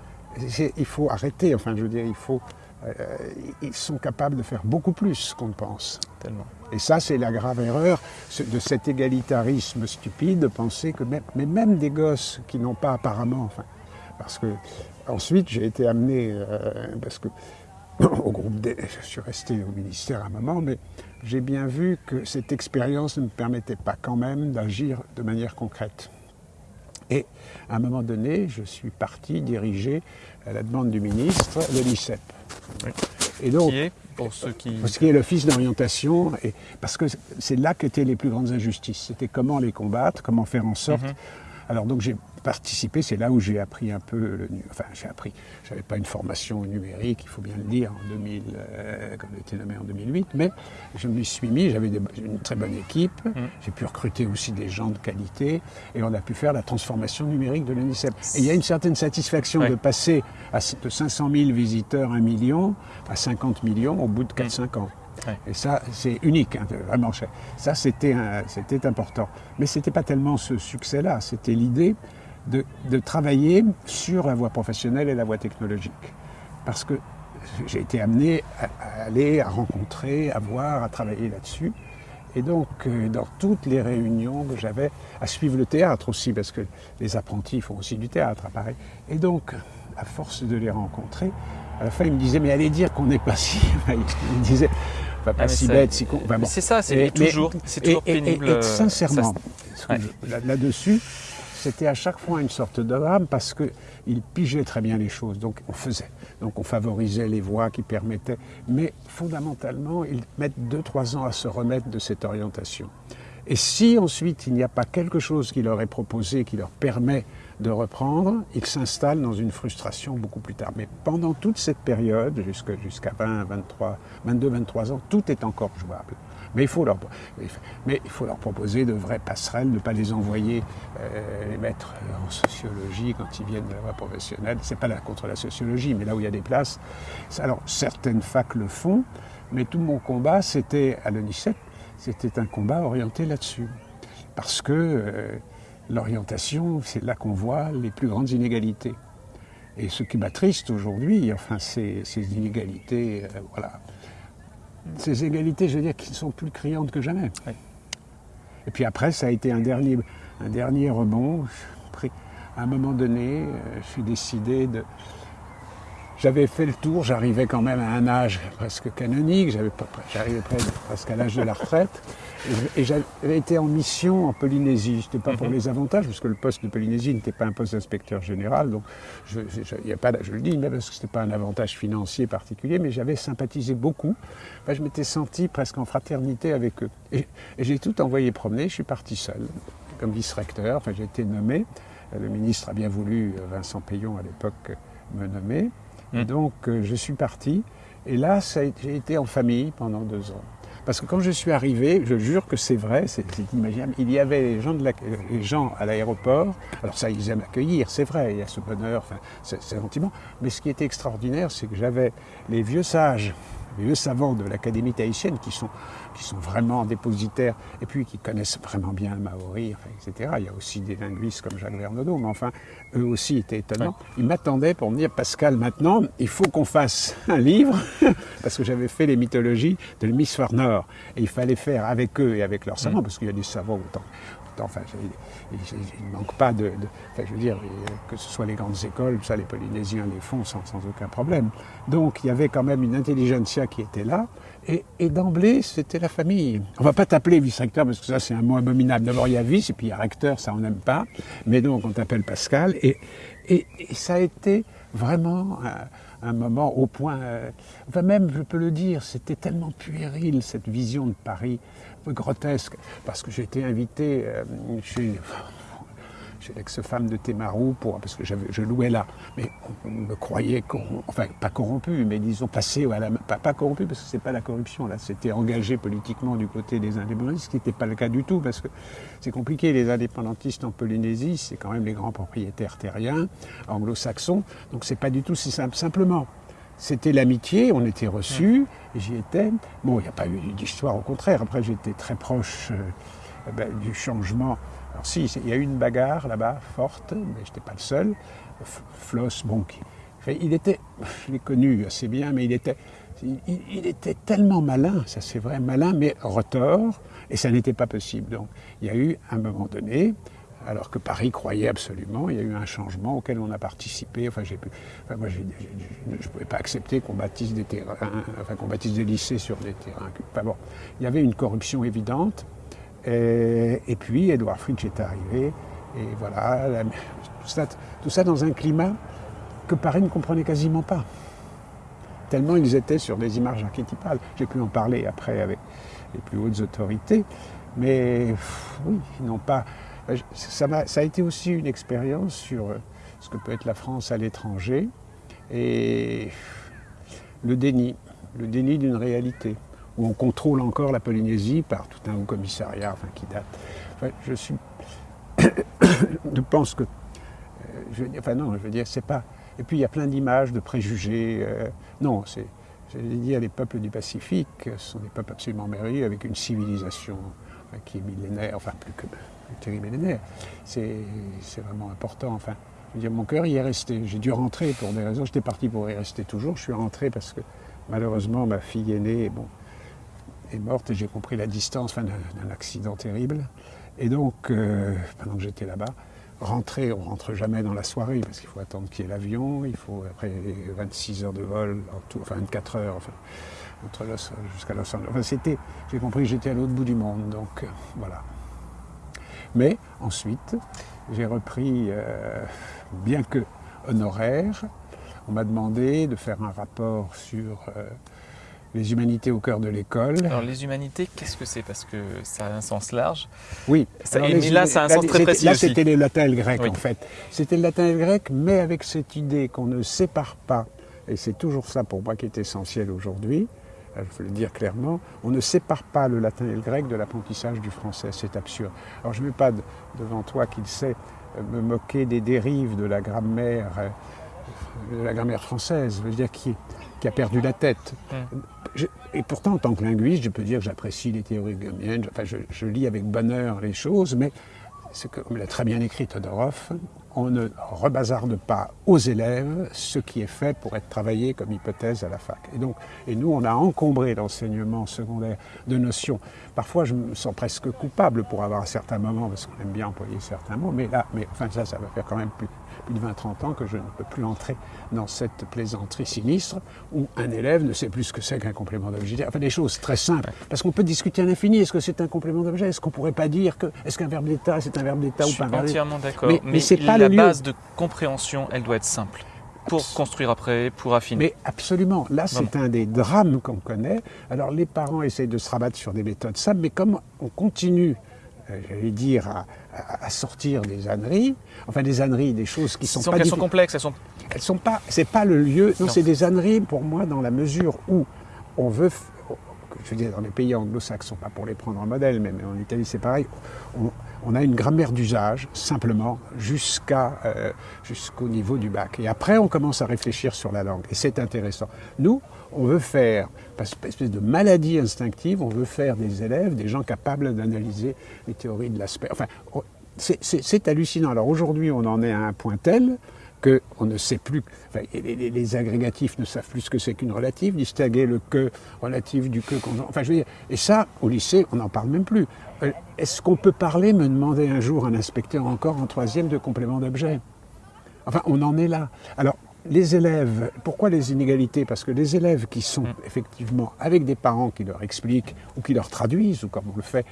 il faut arrêter. Enfin, je veux dire, il faut. Euh, ils sont capables de faire beaucoup plus qu'on ne pense. Tellement. Et ça, c'est la grave erreur de cet égalitarisme stupide de penser que même, mais même des gosses qui n'ont pas apparemment, enfin, parce que ensuite j'ai été amené, euh, parce que au groupe D, je suis resté au ministère un moment, mais j'ai bien vu que cette expérience ne me permettait pas quand même d'agir de manière concrète. Et à un moment donné, je suis parti diriger, à la demande du ministre, le l'ICEP. Et donc, qui est, pour ceux qui... Ce qui est l'Office d'orientation, parce que c'est là qu'étaient les plus grandes injustices. C'était comment les combattre, comment faire en sorte... Mhm. Alors donc j'ai participer, c'est là où j'ai appris un peu, le, enfin j'ai appris, j'avais pas une formation numérique, il faut bien le dire, en 2000, euh, comme j'ai été nommé en 2008, mais je me suis mis, j'avais une très bonne équipe, mmh. j'ai pu recruter aussi des gens de qualité, et on a pu faire la transformation numérique de l'UNICEF. Et il y a une certaine satisfaction de passer à, de 500 000 visiteurs, 1 million, à 50 millions au bout de 4-5 mmh. ans. Et ça, c'est unique, hein, vraiment. Ça, c'était important. Mais ce n'était pas tellement ce succès-là, c'était l'idée de, travailler sur la voie professionnelle et la voie technologique. Parce que j'ai été amené à, aller, à rencontrer, à voir, à travailler là-dessus. Et donc, euh, dans toutes les réunions que j'avais, à suivre le théâtre aussi, parce que les apprentis font aussi du théâtre, pareil. Et donc, à force de les rencontrer, à la fin, ils me disaient, mais allez dire qu'on n'est pas si... ils me disaient, pas, ah, si bête, si con... C'est ça, c'est toujours, toujours pénible. Et, sincèrement, là-dessus, c'était à chaque fois une sorte de drame parce qu'il pigeait très bien les choses. Donc on faisait. Donc on favorisait les voies qui permettaient. Mais fondamentalement, ils mettent 2-3 ans à se remettre de cette orientation. Et si ensuite il n'y a pas quelque chose qui leur est proposé, qui leur permet de reprendre, ils s'installent dans une frustration beaucoup plus tard. Mais pendant toute cette période, jusqu'à 20, 23, 22, 23 ans, tout est encore jouable. Mais il faut leur, mais il faut leur proposer de vraies passerelles, ne pas les envoyer euh, les mettre en sociologie quand ils viennent de la voie professionnelle. C'est pas là contre la sociologie, mais là où il y a des places. Alors certaines facs le font, mais tout mon combat, c'était à l'ONICEP, c'était un combat orienté là-dessus, parce que euh, l'orientation, c'est là qu'on voit les plus grandes inégalités. Et ce qui m'attriste aujourd'hui, enfin, c'est ces inégalités, euh, voilà ces égalités, je veux dire, qui sont plus criantes que jamais. Et puis après, ça a été un dernier, un dernier rebond. À un moment donné, euh, je suis décidé de, j'avais fait le tour, j'arrivais quand même à un âge presque canonique, j'arrivais presque à l'âge de la retraite, et j'avais été en mission en Polynésie. Je n'étais pas pour mhm. les avantages, parce que le poste de Polynésie n'était pas un poste d'inspecteur général, donc je, a pas, je le dis, mais parce que ce n'était pas un avantage financier particulier, mais j'avais sympathisé beaucoup. je m'étais senti presque en fraternité avec eux. Et, j'ai tout envoyé promener, je suis parti seul, comme vice-recteur, enfin j'ai été nommé. Le ministre a bien voulu, Vincent Payon à l'époque, me nommer. Et donc, euh, je suis parti. Et là, j'ai été en famille pendant deux ans. Parce que quand je suis arrivé, je jure que c'est vrai, c'est inimaginable, il y avait les gens, de la, les gens à l'aéroport, alors ça, ils aiment accueillir, c'est vrai, il y a ce bonheur, enfin, c'est sentiment, mais ce qui était extraordinaire, c'est que j'avais les vieux sages les vieux savants de l'Académie tahitienne qui sont, qui sont vraiment dépositaires et puis qui connaissent vraiment bien le maori, etc. Il y a aussi des linguistes comme Jacques Vernodeau, mais enfin, eux aussi étaient étonnants. Ils m'attendaient pour me dire Pascal, maintenant, il faut qu'on fasse un livre, parce que j'avais fait les mythologies de l'hémisphère nord, et il fallait faire avec eux et avec leurs savants, mm. parce qu'il y a des savants autant, enfin, il ne manque pas de, enfin, je veux dire, que ce soit les grandes écoles, ça les Polynésiens les font sans, aucun problème. Donc il y avait quand même une intelligentsia qui était là, et, d'emblée c'était la famille. On va pas t'appeler vice-recteur parce que ça c'est un mot abominable. D'abord il y a vice et puis il y a recteur, ça on n'aime pas, mais donc on t'appelle Pascal, et, ça a été vraiment un, moment au point, euh, enfin même je peux le dire, c'était tellement puéril cette vision de Paris grotesque, parce que j'ai été invité euh, chez, chez l'ex-femme de Temarou, pour, parce que je louais là. Mais on, me croyait, enfin pas corrompu, mais disons passé, voilà, pas, pas corrompu, parce que c'est pas la corruption, là, c'était engagé politiquement du côté des indépendantistes, ce qui n'était pas le cas du tout, parce que c'est compliqué, les indépendantistes en Polynésie, c'est quand même les grands propriétaires terriens, anglo-saxons, donc c'est pas du tout si simple. Simplement, c'était l'amitié, on était reçus, j'y étais. Bon, il n'y a pas eu d'histoire, au contraire. Après, j'étais très proche euh, ben, du changement. Alors si, il y a eu une bagarre là-bas, forte, mais je n'étais pas le seul. Floss, bon, il était, je l'ai connu assez bien, mais il était, tellement malin, ça c'est vrai, malin, mais retors, et ça n'était pas possible. Donc, il y a eu, un moment donné, alors que Paris croyait absolument. Il y a eu un changement auquel on a participé. Enfin, j'ai moi, je ne pouvais pas accepter qu'on bâtisse des terrains, enfin, qu'on bâtisse des lycées sur des terrains. Enfin, bon, il y avait une corruption évidente. Et, puis, Edouard Fritsch est arrivé. Et voilà, tout, ça, dans un climat que Paris ne comprenait quasiment pas. Tellement ils étaient sur des images archétypales. J'ai pu en parler après avec les plus hautes autorités. Mais oui, ils n'ont pas ça, a, été aussi une expérience sur ce que peut être la France à l'étranger et le déni, le déni d'une réalité, où on contrôle encore la Polynésie par tout un haut commissariat enfin, qui date. je suis. je pense que. Euh, enfin, non, je veux dire, c'est pas. Et puis il y a plein d'images, de préjugés. non, c'est. J'allais dire, les peuples du Pacifique sont des peuples absolument merveilleux avec une civilisation qui est millénaire, enfin plus que millénaire. C'est vraiment important. Enfin, je veux dire, mon cœur y est resté. J'ai dû rentrer pour des raisons. J'étais parti pour y rester toujours. Je suis rentré parce que malheureusement ma fille aînée bon, est morte et j'ai compris la distance d'un accident terrible. Et donc, euh, pendant que j'étais là-bas, rentrer, on rentre jamais dans la soirée parce qu'il faut attendre qu'il y ait l'avion, il faut après 26 heures de vol, en tout, enfin 24 heures, enfin, entre jusqu'à Los Angeles. Enfin, c'était, j'ai compris que j'étais à l'autre bout du monde, donc euh, voilà. Mais ensuite, j'ai repris, euh, bien que honoraire, on m'a demandé de faire un rapport sur les humanités au cœur de l'école. Alors les humanités, qu'est-ce que c'est? Parce que ça a un sens large. Oui. Ça- Alors, et- les mais là, ça a un sens très précis Là, c'était le latin et le grec, Oui. en fait. C'était le latin et le grec, mais avec cette idée qu'on ne sépare pas, et c'est toujours ça pour moi qui est essentiel aujourd'hui, euh, il faut le dire clairement, on ne sépare pas le latin et le grec de l'apprentissage du français. C'est absurde. Alors, je ne vais pas de- devant toi, qui le sait, euh, me moquer des dérives de la grammaire, euh, de la grammaire française, je veux dire, qui, qui a perdu la tête. Je- et pourtant, en tant que linguiste, je peux dire que j'apprécie les théories gamiennes, enfin, je, je lis avec bonheur les choses, mais c'est comme l'a très bien écrit Todorov, on ne rebazarde pas aux élèves ce qui est fait pour être travaillé comme hypothèse à la fac. Et donc, et nous, on a encombré l'enseignement secondaire de notions. Parfois, je me sens presque coupable pour avoir à certains moments, parce qu'on aime bien employer certains mots, mais là, mais enfin, ça, ça va faire quand même plus, plus de 20-30 ans que je ne peux plus entrer dans cette plaisanterie sinistre où un élève ne sait plus ce que c'est qu'un complément d'objet. Enfin, des choses très simples. Parce qu'on peut discuter à l'infini. Est-ce que c'est un complément d'objet? Est-ce qu'on pourrait pas dire que. Est-ce qu'un verbe d'état, c'est un verbe d'état Je ou suis pas un verbe d'état? entièrement d'accord. Mais- Mais, mais c'est pas la base de compréhension, elle doit être simple. Pour construire après, pour affiner. Mais absolument. Là, c'est un des drames qu'on connaît. Alors, les parents essayent de se rabattre sur des méthodes simples, mais comme on continue, j'allais dire, à, sortir des âneries, enfin des âneries, des choses qui sont pas qu'elles sont complexes, elles sont elles sont pas, c'est pas le lieu. Non, Non. c'est des âneries pour moi dans la mesure où on veut, je veux dire, dans les pays anglo-saxons, pas pour les prendre en modèle, mais, mais en Italie c'est pareil. On, on a une grammaire d'usage simplement jusqu'à euh, jusqu'au niveau du bac. Et après, on commence à réfléchir sur la langue. Et c'est intéressant. Nous, on veut faire, par espèce de maladie instinctive, on veut faire des élèves, des gens capables d'analyser les théories de l'aspect. Enfin, on- c'est- hallucinant. Alors aujourd'hui, on en est à un point tel qu'on ne sait plus, enfin, les agrégatifs ne savent plus ce que c'est qu'une relative, distinguer le que relatif du que conjoint. Enfin, je veux dire, et ça, au lycée, on n'en parle même plus. Euh, Est-ce qu'on peut parler, me demandait un jour un inspecteur encore en troisième de complément d'objet? Enfin, on en est là. Alors, les élèves, pourquoi les inégalités? Parce que les élèves qui sont effectivement avec des parents qui leur expliquent ou qui leur traduisent, ou comme on le fait,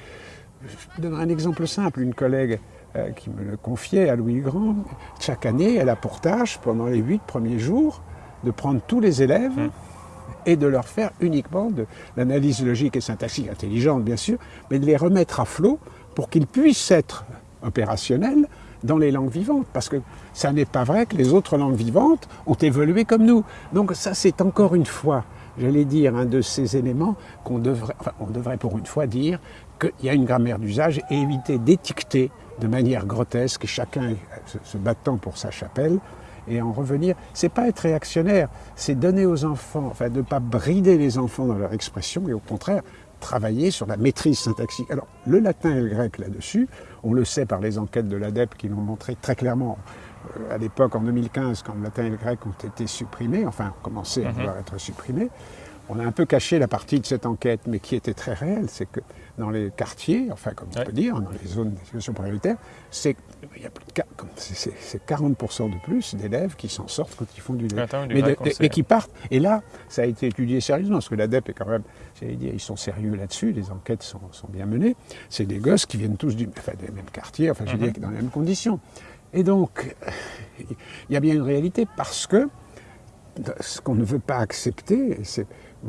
je donnerai un exemple simple. Une collègue euh, qui me le confiait à Louis Grand, chaque année, elle a pour tâche, pendant les huit premiers jours, de prendre tous les élèves et de leur faire uniquement de l'analyse logique et syntaxique intelligente, bien sûr, mais de les remettre à flot pour qu'ils puissent être opérationnels dans les langues vivantes, parce que ça n'est pas vrai que les autres langues vivantes ont évolué comme nous. Donc ça, c'est encore une fois, j'allais dire, un de ces éléments qu'on devrait, enfin, on devrait pour une fois dire qu'il y a une grammaire d'usage et éviter d'étiqueter de manière grotesque, chacun se, battant pour sa chapelle, et en revenir. C'est pas être réactionnaire, c'est donner aux enfants, enfin ne pas brider les enfants dans leur expression, et au contraire travailler sur la maîtrise syntaxique. Alors le latin et le grec là-dessus, on le sait par les enquêtes de l'ADEP qui l'ont montré très clairement. euh, À l'époque, en 2015, quand le latin et le grec ont été supprimés, enfin ont commencé à devoir être supprimés, on a un peu caché la partie de cette enquête, mais qui était très réelle, c'est que dans les quartiers, enfin comme on Ouais. peut dire, dans les zones d'éducation prioritaire, c'est il y a plus de qua- comme c'est- c'est c'est 40% de plus d'élèves qui s'en sortent quand ils font du du mais, de- qui partent. Et là, ça a été étudié sérieusement, parce que l'ADEP est quand même, j'allais dire, ils sont sérieux là-dessus, les enquêtes sont, sont bien menées. C'est des gosses qui viennent tous du, enfin, des mêmes quartiers, enfin, je veux Mhm. dire, dans les mêmes conditions. Et donc, il y a bien une réalité parce que ce qu'on ne veut pas accepter, c'est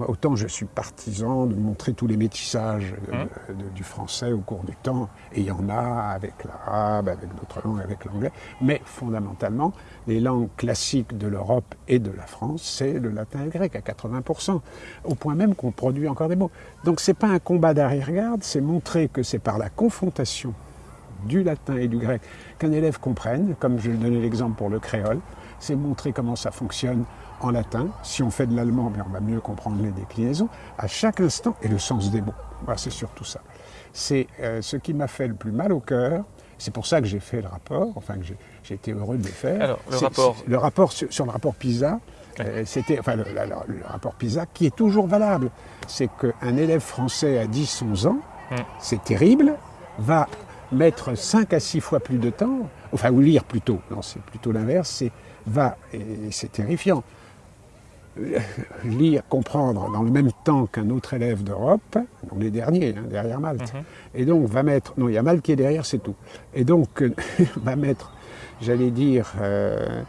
autant je suis partisan de montrer tous les métissages de- Hein de- du français au cours du temps, et il y en a avec l'arabe, avec d'autres langues, avec l'anglais, mais fondamentalement, les langues classiques de l'Europe et de la France, c'est le latin et le grec à 80%, au point même qu'on produit encore des mots. Donc c'est pas un combat d'arrière-garde, c'est montrer que c'est par la confrontation du latin et du grec qu'un élève comprenne, comme je donnais l'exemple pour le créole, c'est montrer comment ça fonctionne en latin. Si on fait de l'allemand, on va mieux comprendre les déclinaisons à chaque instant et le sens des mots. Voilà, c'est surtout ça. C'est euh, ce qui m'a fait le plus mal au cœur. C'est pour ça que j'ai fait le rapport, enfin que j'ai- été heureux de le faire. Alors, le rapport. le rapport sur, sur le rapport PISA, euh, c'était, enfin, le, la- la- le rapport PISA qui est toujours valable. C'est qu'un élève français à 10-11 ans, Mm. c'est terrible, va mettre 5 à 6 fois plus de temps, enfin, ou lire plutôt, non, c'est plutôt l'inverse, c'est va, et c'est terrifiant, lire, comprendre dans le même temps qu'un autre élève d'Europe, on est dernier, hein, derrière Malte, Mhm. et donc va mettre, non, il y a Malte qui est derrière, c'est tout, et donc euh, va mettre, j'allais dire, euh,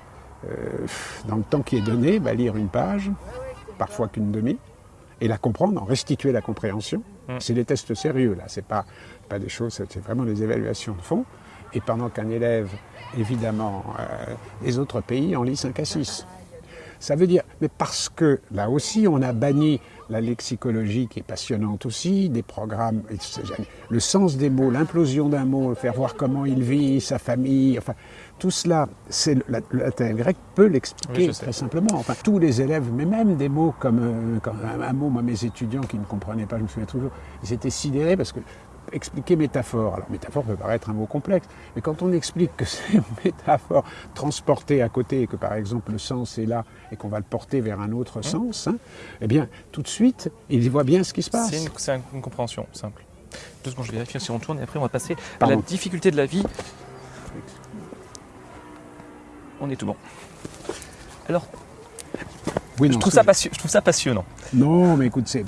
euh, dans le temps qui est donné, va lire une page, parfois qu'une demi, et la comprendre, en restituer la compréhension. Mm. C'est des tests sérieux, là, c'est pas, pas des choses, c'est c'est vraiment des évaluations de fond, et pendant qu'un élève, évidemment, euh, les autres pays en lit 5 à 6. Ça veut dire, mais parce que là aussi, on a banni la lexicologie qui est passionnante aussi, des programmes, le sens des mots, l'implosion d'un mot, faire voir comment il vit, sa famille, enfin, tout cela, c'est le, la- le latin et le grec peut l'expliquer très simplement. Enfin, tous les élèves, mais même des mots comme, euh, comme un, un mot, moi, mes étudiants qui ne comprenaient pas, je me souviens toujours, ils étaient sidérés parce que expliquer métaphore. Alors métaphore peut paraître un mot complexe, mais quand on explique que c'est une métaphore transportée à côté et que par exemple le sens est là et qu'on va le porter vers un autre sens, hein, eh bien tout de suite il voit bien ce qui se passe. C'est une, compréhension simple. Deux secondes, je vais vérifier si on tourne et après on va passer à la difficulté de la vie. On est tout bon. Alors, Oui, je trouve, ça passion- je trouve ça passionnant. Non, mais écoute, c'est-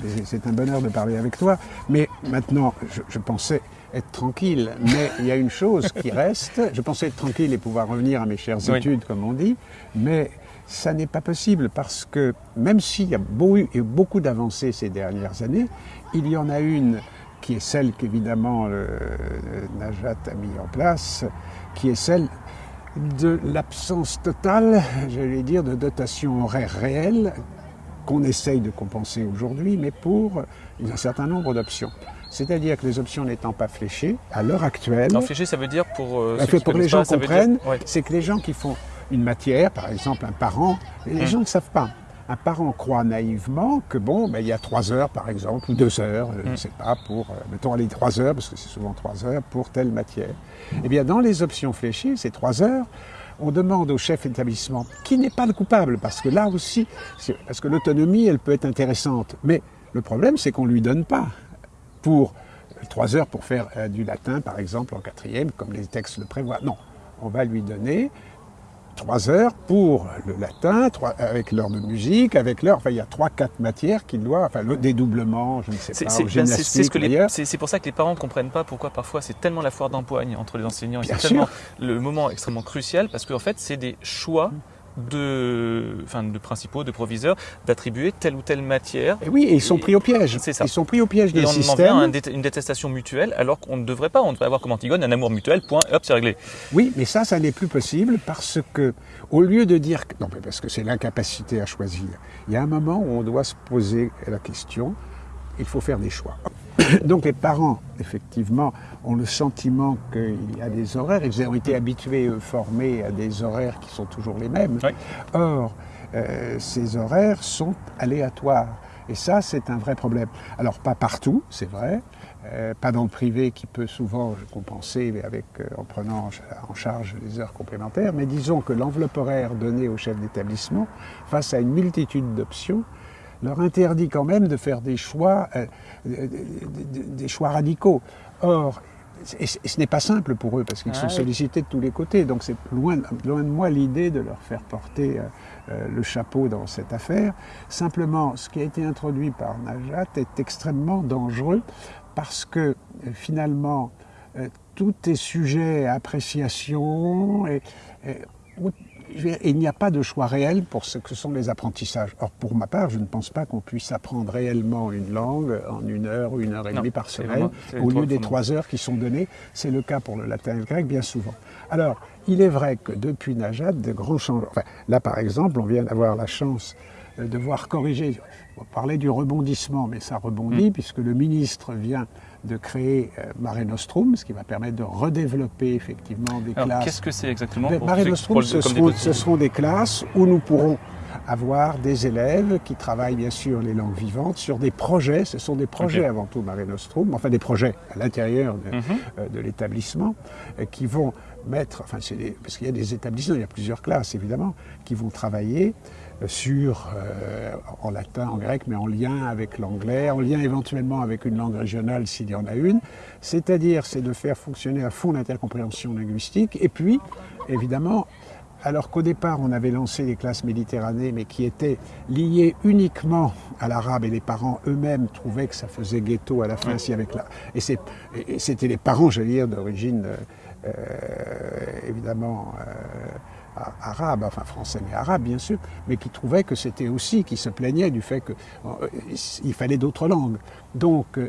un bonheur de parler avec toi. Mais maintenant, je, je pensais être tranquille. Mais il y a une chose qui reste. Je pensais être tranquille et pouvoir revenir à mes chères Oui. études, comme on dit. Mais ça n'est pas possible parce que même s'il y a beaucoup d'avancées ces dernières années, il y en a une qui est celle qu'évidemment Najat a mis en place, qui est celle de l'absence totale, j'allais dire, de dotation horaire réelle qu'on essaye de compenser aujourd'hui, mais pour un certain nombre d'options. C'est-à-dire que les options n'étant pas fléchées, à l'heure actuelle, Alors, fléché, ça veut dire pour. euh, ceux fait qui pour que les gens pas, dire- comprennent, Ouais. c'est que les gens qui font une matière, par exemple un parent, les Hmm. gens ne savent pas. Un parent croit naïvement que bon, ben, il y a trois heures par exemple, ou deux heures, euh, je ne Mm. sais pas, pour, euh, mettons aller trois heures, parce que c'est souvent trois heures, pour telle matière. Eh bien, dans les options fléchées, ces trois heures, on demande au chef d'établissement, qui n'est pas le coupable, parce que là aussi, parce que l'autonomie, elle peut être intéressante, mais le problème, c'est qu'on ne lui donne pas pour euh, trois heures pour faire du latin, par exemple, en quatrième, comme les textes le prévoient. Non, on va lui donner trois heures pour le latin, trois- avec l'heure de musique, avec l'heure, enfin il y a trois, quatre matières qu'il doit, enfin le dédoublement, je ne sais pas, c'est- ce pour ça que les parents ne comprennent pas pourquoi parfois c'est tellement la foire d'empoigne entre les enseignants. C'est tellement le moment extrêmement crucial parce qu'en fait c'est des choix de, enfin, de principaux, de proviseurs d'attribuer telle ou telle matière. Et oui, et ils sont pris au piège. C'est ça. Ils sont pris au piège Et des on en vient à systèmes. un dé- une détestation mutuelle alors qu'on ne devrait pas. On devrait avoir comme Antigone un amour mutuel, point, hop, c'est réglé. Oui, mais ça, ça n'est plus possible parce que, au lieu de dire, que- non, mais parce que c'est l'incapacité à choisir. Il y a un moment où on doit se poser la question. Il faut faire des choix. Donc les parents, effectivement, ont le sentiment qu'il y a des horaires. Ils ont été habitués, eux, formés à des horaires qui sont toujours les mêmes. Oui. Or, euh, ces horaires sont aléatoires. Et ça, c'est un vrai problème. Alors, pas partout, c'est vrai. Euh, pas dans le privé qui peut souvent compenser avec, euh, en prenant en charge les heures complémentaires. Mais disons que l'enveloppe horaire donnée au chef d'établissement, face à une multitude d'options, leur interdit quand même de faire des choix, euh, des- choix radicaux. Or, et ce n'est pas simple pour eux parce qu'ils sont sollicités de tous les côtés. Donc c'est loin, loin de moi l'idée de leur faire porter euh, euh, le chapeau dans cette affaire. Simplement, ce qui a été introduit par Najat est extrêmement dangereux parce que finalement, euh, tout est sujet à appréciation et, et- il n'y a pas de choix réel pour ce que sont les apprentissages. Or, pour ma part, je ne pense pas qu'on puisse apprendre réellement une langue en une heure ou une heure et Non, demie par semaine, vraiment- au lieu des trois heures qui sont données. C'est le cas pour le latin et le grec, bien souvent. Alors, il est vrai que depuis Najat, de grands changements. Enfin, là, par exemple, on vient d'avoir la chance euh, de voir corriger. On parlait du rebondissement, mais ça rebondit Mm. puisque le ministre vient de créer euh, Mare Nostrum, ce qui va permettre de redévelopper effectivement des Alors classes. qu'est-ce que c'est exactement pour Mare Nostrum, ce des seront, petits- ce seront des classes où nous pourrons avoir des élèves qui travaillent bien sûr les langues vivantes sur des projets. Ce sont des projets avant tout Mare Nostrum, enfin des projets à l'intérieur de, Mhm. euh, de l'établissement euh, qui vont mettre, enfin c'est des- parce qu'il y a des établissements, il y a plusieurs classes évidemment, qui vont travailler sur, euh, en latin, en grec, mais en lien avec l'anglais, en lien éventuellement avec une langue régionale s'il y en a une. C'est-à-dire, c'est de faire fonctionner à fond l'intercompréhension linguistique et puis, évidemment, alors qu'au départ, on avait lancé les classes méditerranées, mais qui étaient liées uniquement à l'arabe, et les parents eux-mêmes trouvaient que ça faisait ghetto à la fin, si avec la... Et c'était les parents, j'allais dire, d'origine, euh, euh, évidemment, euh, arabe, enfin français mais arabe bien sûr, mais qui trouvaient que c'était aussi, qui se plaignaient du fait qu'il euh, fallait d'autres langues. Donc euh,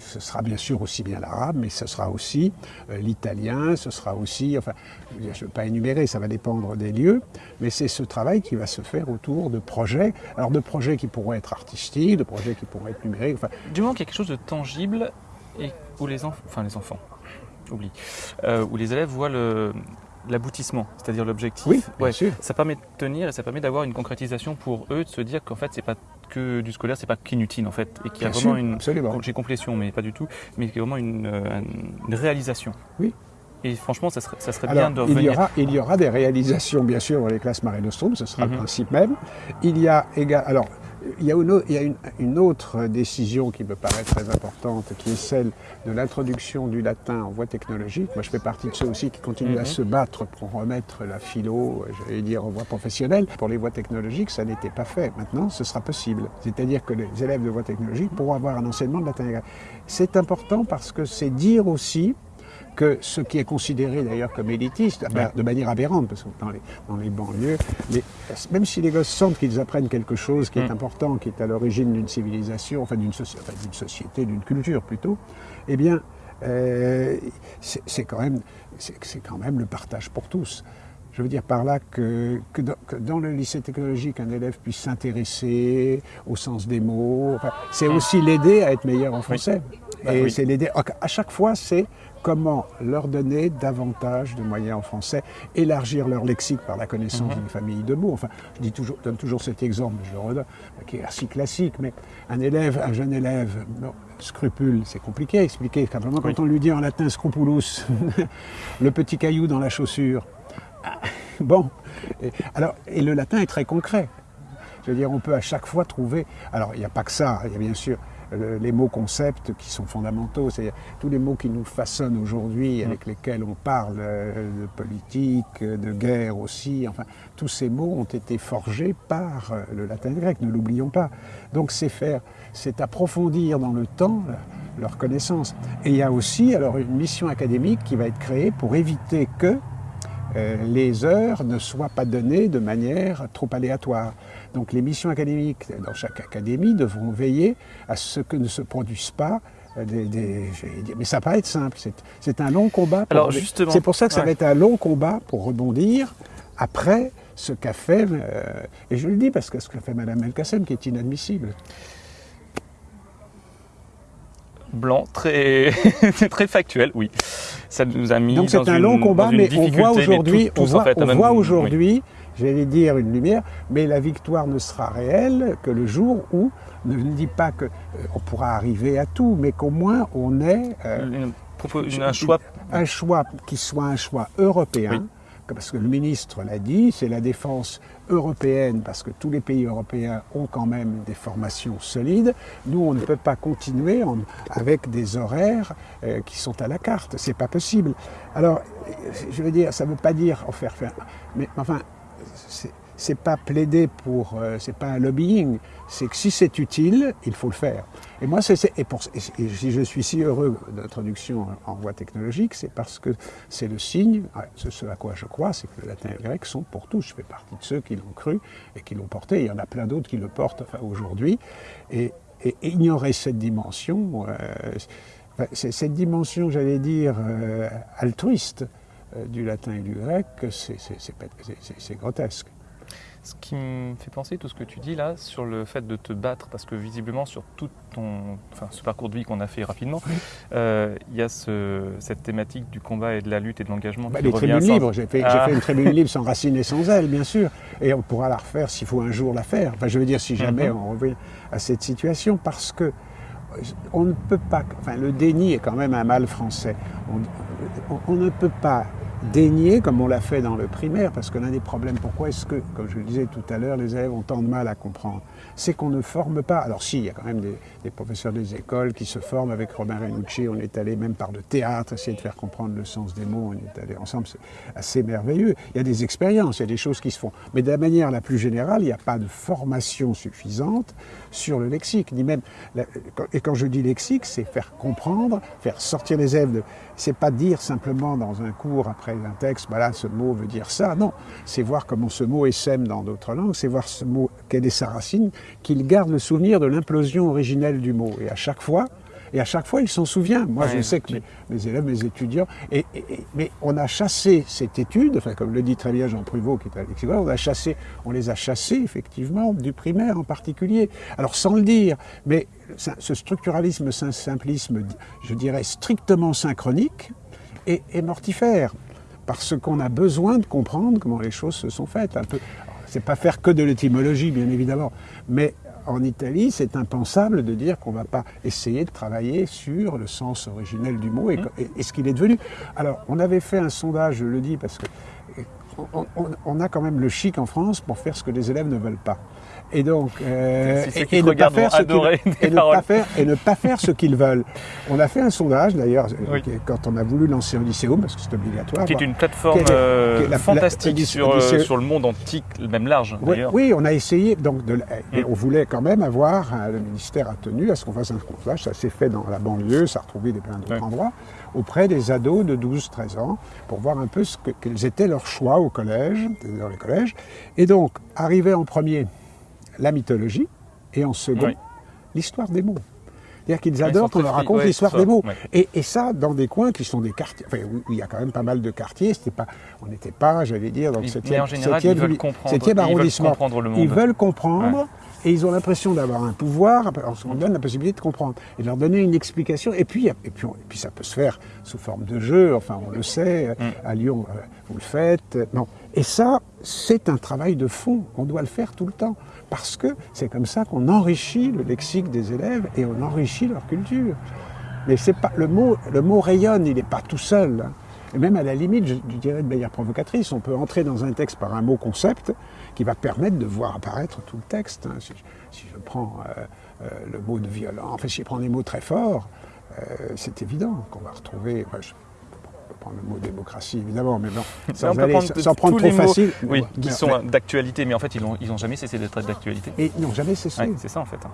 ce sera bien sûr aussi bien l'arabe, mais ce sera aussi euh, l'italien, ce sera aussi, enfin je ne veux pas énumérer, ça va dépendre des lieux, mais c'est ce travail qui va se faire autour de projets, alors de projets qui pourront être artistiques, de projets qui pourront être numériques. Du moment quelque chose de tangible et où les, enfants, enfin, les enfants, oublie, où les élèves voient le, l'aboutissement, c'est-à-dire l'objectif. Oui, bien sûr. Ça permet de tenir et ça permet d'avoir une concrétisation pour eux, de se dire qu'en fait, c'est pas que du scolaire, c'est pas qu'inutile en fait, et qu'il y a vraiment une. J'ai complétion, mais pas du tout, mais qu'il y a vraiment une, euh, réalisation. Oui. Et franchement, ça serait, ça serait bien de revenir. Il y, aura, il y aura des réalisations, bien sûr, dans les classes Marie Nostrum, ce sera le mhm. principe même. Il y a également. Alors, il y a, une, autre décision qui me paraît très importante, qui est celle de l'introduction du latin en voie technologique. Moi, je fais partie de ceux aussi qui continuent à mhm. se battre pour remettre la philo, j'allais dire, en voie professionnelle. Pour les voies technologiques, ça n'était pas fait. Maintenant, ce sera possible. C'est-à-dire que les élèves de voie technologique pourront avoir un enseignement de latin. C'est important parce que c'est dire aussi que ce qui est considéré d'ailleurs comme élitiste, de manière aberrante, parce que dans les, dans les banlieues, même si les gosses sentent qu'ils apprennent quelque chose qui est mm. important, qui est à l'origine d'une civilisation, enfin d'une société, d'une culture plutôt, eh bien, euh, c'est quand, même, quand même le partage pour tous. Je veux dire par là que, que, dans, le lycée technologique, un élève puisse s'intéresser au sens des mots. c'est aussi l'aider à être meilleur en français. Bah Et c'est l'aider. À chaque fois, c'est comment leur donner davantage de moyens en français, élargir leur lexique par la connaissance mhm. d'une famille de mots. Enfin, je dis toujours, donne toujours cet exemple, je le redonne, qui est assez classique, mais un élève, un jeune élève, scrupule, c'est compliqué à expliquer. Quand, quand on lui dit en latin scrupulus, le petit caillou dans la chaussure, bon, et, alors, et le latin est très concret. Je veux dire, on peut à chaque fois trouver. Alors, il n'y a pas que ça. Il y a bien sûr les mots concepts qui sont fondamentaux, c'est-à-dire tous les mots qui nous façonnent aujourd'hui, mm. avec lesquels on parle euh, de politique, de guerre aussi, enfin, tous ces mots ont été forgés par euh, le latin grec, ne l'oublions pas. Donc c'est faire, c'est approfondir dans le temps leur connaissance. Et il y a aussi alors une mission académique qui va être créée pour éviter que euh, les heures ne soient pas données de manière trop aléatoire. Donc les missions académiques dans chaque académie devront veiller à ce que ne se produisent pas euh, des, mais ça va pas être simple. C'est un long combat. Alors justement, c'est pour ça que ça va être un long combat pour rebondir après ce qu'a fait, euh, et je le dis parce que ce qu'a fait Mme Elkacem qui est inadmissible. Blanc, très, très factuel, oui. Ça nous a mis Donc c'est un long combat, mais on voit aujourd'hui, on voit, aujourd'hui j'allais dire une lumière, mais la victoire ne sera réelle que le jour où, ne dis pas qu'on euh, pourra arriver à tout, mais qu'au moins on ait euh, un, choix. un choix qui soit un choix européen. Parce que le ministre l'a dit, c'est la défense européenne, parce que tous les pays européens ont quand même des formations solides. Nous, on ne peut pas continuer avec des horaires euh, qui sont à la carte. C'est pas possible. Alors, je veux dire, ça ne veut pas dire en faire, faire mais enfin, c'est pas plaider pour, euh, c'est pas un lobbying, c'est que si c'est utile, il faut le faire. Et moi, si je suis si heureux d'introduction en voie technologique, c'est parce que c'est le signe, ce à quoi je crois, c'est que le latin et le grec sont pour tous. Je fais partie de ceux qui l'ont cru et qui l'ont porté. Il y en a plein d'autres qui le portent aujourd'hui. Et, ignorer cette dimension, euh, cette dimension, j'allais dire, euh, altruiste du latin et du grec, c'est grotesque. Ce qui me fait penser tout ce que tu dis là sur le fait de te battre, parce que visiblement sur tout ton, enfin, ce parcours de vie qu'on a fait rapidement, euh, il y a cette thématique du combat et de la lutte et de l'engagement. Bah, les tribunes libres, j'ai fait, ah. fait, une tribune libre sans racine et sans aile, bien sûr, et on pourra la refaire s'il faut un jour la faire. Enfin, je veux dire, si jamais mhm. on revient à cette situation, parce que on ne peut pas, enfin, le déni est quand même un mal français. on ne peut pas dénier, comme on l'a fait dans le primaire, parce que l'un des problèmes, pourquoi est-ce que, comme je le disais tout à l'heure, les élèves ont tant de mal à comprendre? C'est qu'on ne forme pas. Alors si, il y a quand même des, des professeurs des écoles qui se forment avec Robin Renucci, on est allé même par le théâtre, essayer de faire comprendre le sens des mots, on est allé ensemble, c'est assez merveilleux. Il y a des expériences, il y a des choses qui se font. Mais de la manière la plus générale, il n'y a pas de formation suffisante sur le lexique, ni même... Et quand je dis lexique, c'est faire comprendre, faire sortir les élèves. C'est pas dire simplement dans un cours après un texte, voilà, ce mot veut dire ça. Non, c'est voir comment ce mot essaime dans d'autres langues, c'est voir ce mot, quelle est sa racine, qu'il garde le souvenir de l'implosion originelle du mot. Et à chaque fois, et à chaque fois, il s'en souvient. Moi, Ouais, je sais que mes, mes élèves, mes étudiants, et, et- et- mais on a chassé cette étude, enfin, comme le dit très bien Jean Pruvot, qui est à on a chassé, on les a chassés, effectivement, du primaire en particulier. Alors, sans le dire, mais ce structuralisme, ce simplisme, je dirais, strictement synchronique, est, est mortifère. Parce qu'on a besoin de comprendre comment les choses se sont faites. Un peu, c'est pas faire que de l'étymologie, bien évidemment, mais en Italie, c'est impensable de dire qu'on ne va pas essayer de travailler sur le sens originel du mot et, et- et ce qu'il est devenu. Alors, on avait fait un sondage, je le dis parce que on, on- on a quand même le chic en France pour faire ce que les élèves ne veulent pas. Et donc, euh, Si et, et ne pas faire ce et ne pas faire et ne pas faire ce qu'ils veulent. On a fait un sondage d'ailleurs Oui. qui- quand on a voulu lancer un lycéum parce que c'est obligatoire. Qui est une plateforme est- euh, quelle est la- fantastique la- sur, euh, sur le monde antique, même large oui, d'ailleurs. oui, on a essayé, donc de, et Mm. on voulait quand même avoir, le ministère a tenu à ce qu'on fasse un sondage, ça s'est fait dans la banlieue, ça a retrouvé des plein d'autres endroits, auprès des ados de 12-13 ans, pour voir un peu ce que, quels étaient leurs choix au collège, dans les collèges. Et donc, arrivait en premier la mythologie, et en second, Oui. l'histoire des mots. C'est-à-dire qu'ils ils adorent qu'on leur raconte ouais, l'histoire des mots. ouais. Et, et ça, dans des coins qui sont des quartiers, enfin, où il y a quand même pas mal de quartiers, pas, on n'était pas, j'allais dire, dans le Ils- 7e, mais en général, 7e, ils veulent comprendre. 7e ils veulent comprendre le monde. Ils veulent comprendre et ils ont l'impression d'avoir un pouvoir. On se donne la possibilité de comprendre et de leur donner une explication. Et puis, et puis, on- et puis ça peut se faire sous forme de jeu. Enfin, on le sait. À Lyon, euh, vous le faites. Non. Et ça, c'est un travail de fond. On doit le faire tout le temps parce que c'est comme ça qu'on enrichit le lexique des élèves et on enrichit leur culture. Mais c'est pas le mot. Le mot rayonne. Il n'est pas tout seul. hein. Et même à la limite, je, dirais de manière provocatrice, on peut entrer dans un texte par un mot concept qui va permettre de voir apparaître tout le texte. hein. Si, je prends euh, euh, le mot de violent, enfin si je prends des mots très forts, euh, c'est évident qu'on va retrouver. Prendre le mot démocratie évidemment, mais bon, sans, aller- prendre sans prendre tous trop mots, facile. Oui, qui sont d'actualité, mais en fait, ils n'ont ils ont jamais cessé d'être d'actualité. Et ils n'ont jamais cessé. Ouais, c'est ça en fait. hein.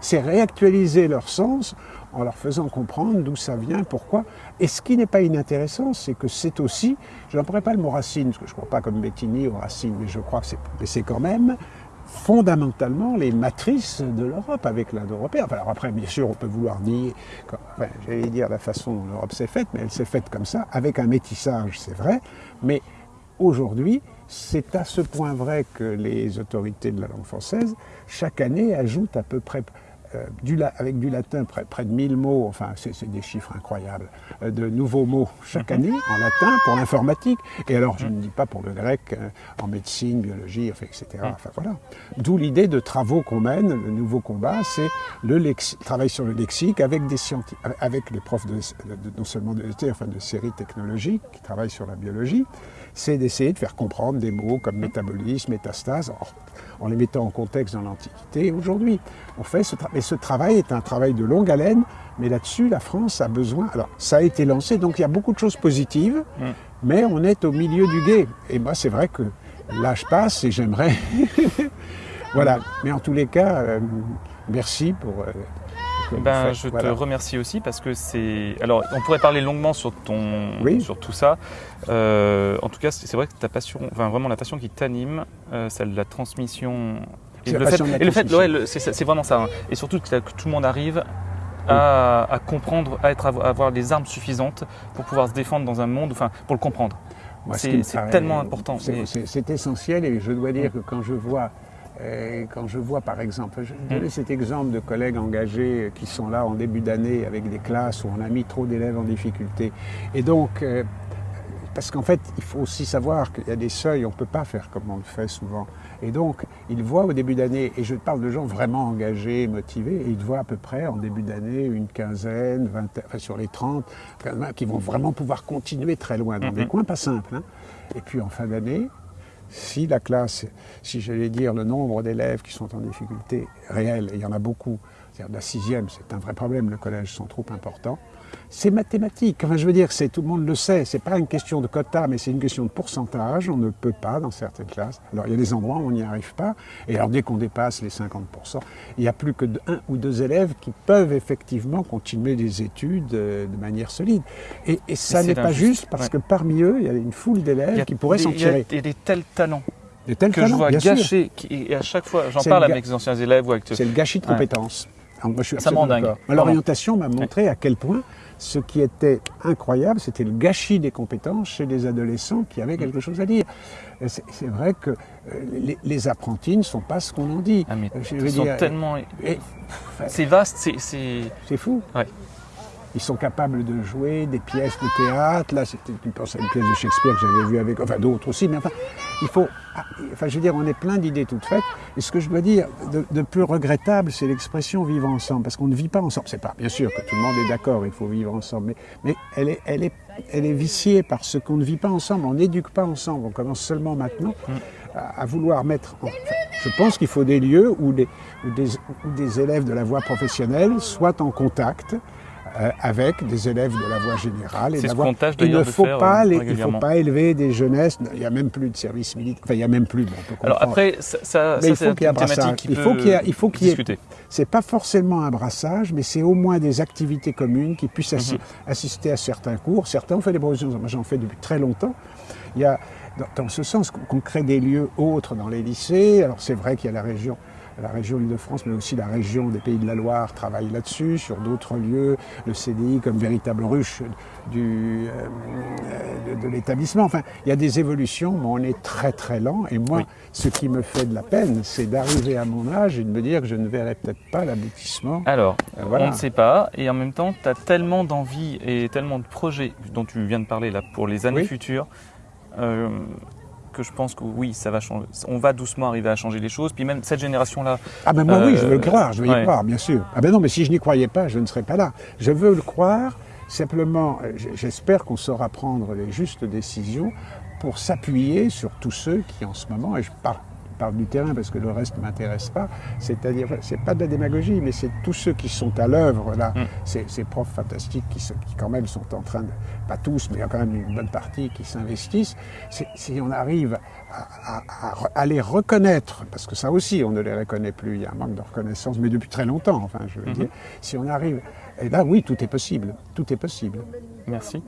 c'est réactualiser leur sens en leur faisant comprendre d'où ça vient, pourquoi. Et ce qui n'est pas inintéressant, c'est que c'est aussi, je n'emploierai pas le mot racine, parce que je ne crois pas comme Bettini aux racines, mais je crois que c'est quand même fondamentalement les matrices de l'Europe avec l'Indo-européen. Enfin, alors après, bien sûr, on peut vouloir enfin, j'allais dire la façon dont l'Europe s'est faite, mais elle s'est faite comme ça, avec un métissage, c'est vrai, mais aujourd'hui, c'est à ce point vrai que les autorités de la langue française, chaque année, ajoutent à peu près, euh, du la- avec du latin, près, près de 1000 mots, enfin c'est des chiffres incroyables, euh, de nouveaux mots chaque année en latin pour l'informatique. Et alors, je ne dis pas pour le grec, euh, en médecine, biologie, etc. Enfin voilà. D'où l'idée de travaux qu'on mène, le nouveau combat, c'est le travail sur le lexique avec des scientifiques, avec les profs de, de- non seulement de enfin de séries technologiques qui travaillent sur la biologie, c'est d'essayer de faire comprendre des mots comme métabolisme, métastase, en les mettant en contexte dans l'Antiquité et aujourd'hui. On fait ce travail. Et ce travail est un travail de longue haleine, mais là-dessus, la France a besoin. Alors, ça a été lancé, donc il y a beaucoup de choses positives, Mm. mais on est au milieu du guet. Et moi, c'est vrai que l'âge passe et j'aimerais. voilà. Mais en tous les cas, euh, merci pour. euh, Ben, je Voilà. te remercie aussi parce que c'est. Alors, on pourrait parler longuement sur ton, Oui. sur tout ça. Euh, en tout cas, c'est vrai que ta passion, enfin vraiment la passion qui t'anime, euh, celle de la transmission. Et le fait, et le ouais, c'est vraiment ça. hein. Et surtout que, que tout le monde arrive à, à comprendre, à, être, à avoir les armes suffisantes pour pouvoir se défendre dans un monde, enfin, pour le comprendre. Ce C'est- tellement important. c'est essentiel et je dois dire que quand je vois, quand je vois par exemple, je vais donner cet exemple de collègues engagés qui sont là en début d'année avec des classes où on a mis trop d'élèves en difficulté. Et donc, euh, parce qu'en fait, il faut aussi savoir qu'il y a des seuils, on ne peut pas faire comme on le fait souvent. Et donc, ils voient au début d'année, et je parle de gens vraiment engagés, motivés, et ils voient à peu près en début d'année une quinzaine, vingtaine, enfin sur les 30, qui vont vraiment pouvoir continuer très loin, dans des Mhm. coins pas simples. hein. Et puis en fin d'année, si la classe, si j'allais dire le nombre d'élèves qui sont en difficulté réelle, et il y en a beaucoup, c'est-à-dire la sixième, c'est un vrai problème, le collège sont trop importants, c'est mathématique. Enfin, je veux dire, c'est tout le monde le sait. C'est pas une question de quota, mais c'est une question de pourcentage. On ne peut pas dans certaines classes. Alors, il y a des endroits où on n'y arrive pas. Et alors, dès qu'on dépasse les 50%, il n'y a plus que un ou deux élèves qui peuvent effectivement continuer des études euh, de manière solide. Et, et ça n'est pas juste parce Ouais. que parmi eux, il y a une foule d'élèves qui pourraient s'en il y a tirer. des, des tels talents que je vois qui- et à chaque fois, j'en parle avec mes anciens élèves ou avec C'est le gâchis de Ouais. Alors, moi, je suis Ça dingue. L'orientation m'a montré à quel point ce qui était incroyable, c'était le gâchis des compétences chez les adolescents qui Mm. avaient quelque chose à dire. C'est vrai que euh, les, les apprentis ne sont pas ce qu'on en dit. Ah, mais Euh, je ils veux sont tellement. C'est vaste, c'est- c'est. C'est fou. Ouais. Ils sont capables de jouer des pièces de théâtre. Là, c'était tu penses une pièce de Shakespeare que j'avais vue avec, enfin d'autres aussi, mais enfin, il faut, ah, enfin, je veux dire, on est plein d'idées toutes faites. Et ce que je dois dire de, de plus regrettable, c'est l'expression vivre ensemble, parce qu'on ne vit pas ensemble. C'est pas, bien sûr, que tout le monde est d'accord, il faut vivre ensemble, mais, mais elle est, elle est, elle est viciée par ce qu'on ne vit pas ensemble. On n'éduque pas ensemble. On commence seulement maintenant à, vouloir mettre. Je pense qu'il faut des lieux où où des, où des élèves de la voie professionnelle soient en contact euh, avec des élèves de la voie générale. Et de la ce voie- qu'on tâche il ne de faut faire, pas euh, les- il faut pas élever des jeunesses. Il n'y a même plus de service militaire. Enfin, il n'y a même plus. bon, on peut Alors après, ça, ça, Mais ça, il faut qu'il y ait un brassage. Il faut qu'il y ait- il faut qu'il y ait- c'est pas forcément un brassage, mais c'est au moins des activités communes qui puissent assi- Mhm. assister à certains cours. Certains ont fait des propositions, moi j'en fais depuis très longtemps. Il y a, dans, dans ce sens, qu'on crée des lieux autres dans les lycées. Alors c'est vrai qu'il y a la région, la région Île-de-France, mais aussi la région des Pays de la Loire travaille là-dessus, sur d'autres lieux, le CDI comme véritable ruche du, euh, de, de l'établissement. Enfin, il y a des évolutions, mais on est très très lent. Et moi, Oui. ce qui me fait de la peine, c'est d'arriver à mon âge et de me dire que je ne verrai peut-être pas l'aboutissement. Alors, Euh, voilà. on ne sait pas, et en même temps, tu as tellement d'envie et tellement de projets dont tu viens de parler là pour les années Oui. futures, euh, que je pense que oui, ça va changer. On va doucement arriver à changer les choses. Puis même cette génération-là, Ah ben moi oui, Euh, je veux le croire, je veux y croire, bien sûr. Ah ben non, mais si je n'y croyais pas, je ne serais pas là. Je veux le croire, simplement, euh, j'espère qu'on saura prendre les justes décisions pour s'appuyer sur tous ceux qui en ce moment, et je parle, parle du terrain parce que le reste ne m'intéresse pas, c'est-à-dire, c'est pas de la démagogie, mais c'est tous ceux qui sont à l'œuvre là, Mm. ces, ces profs fantastiques qui, quand même sont en train de, pas tous, mais il y a quand même une bonne partie qui s'investissent. Si on arrive à, les reconnaître, parce que ça aussi, on ne les reconnaît plus, il y a un manque de reconnaissance, mais depuis très longtemps, enfin, je veux Mhm. dire, si on arrive, et là, oui, tout est possible, tout est possible. merci.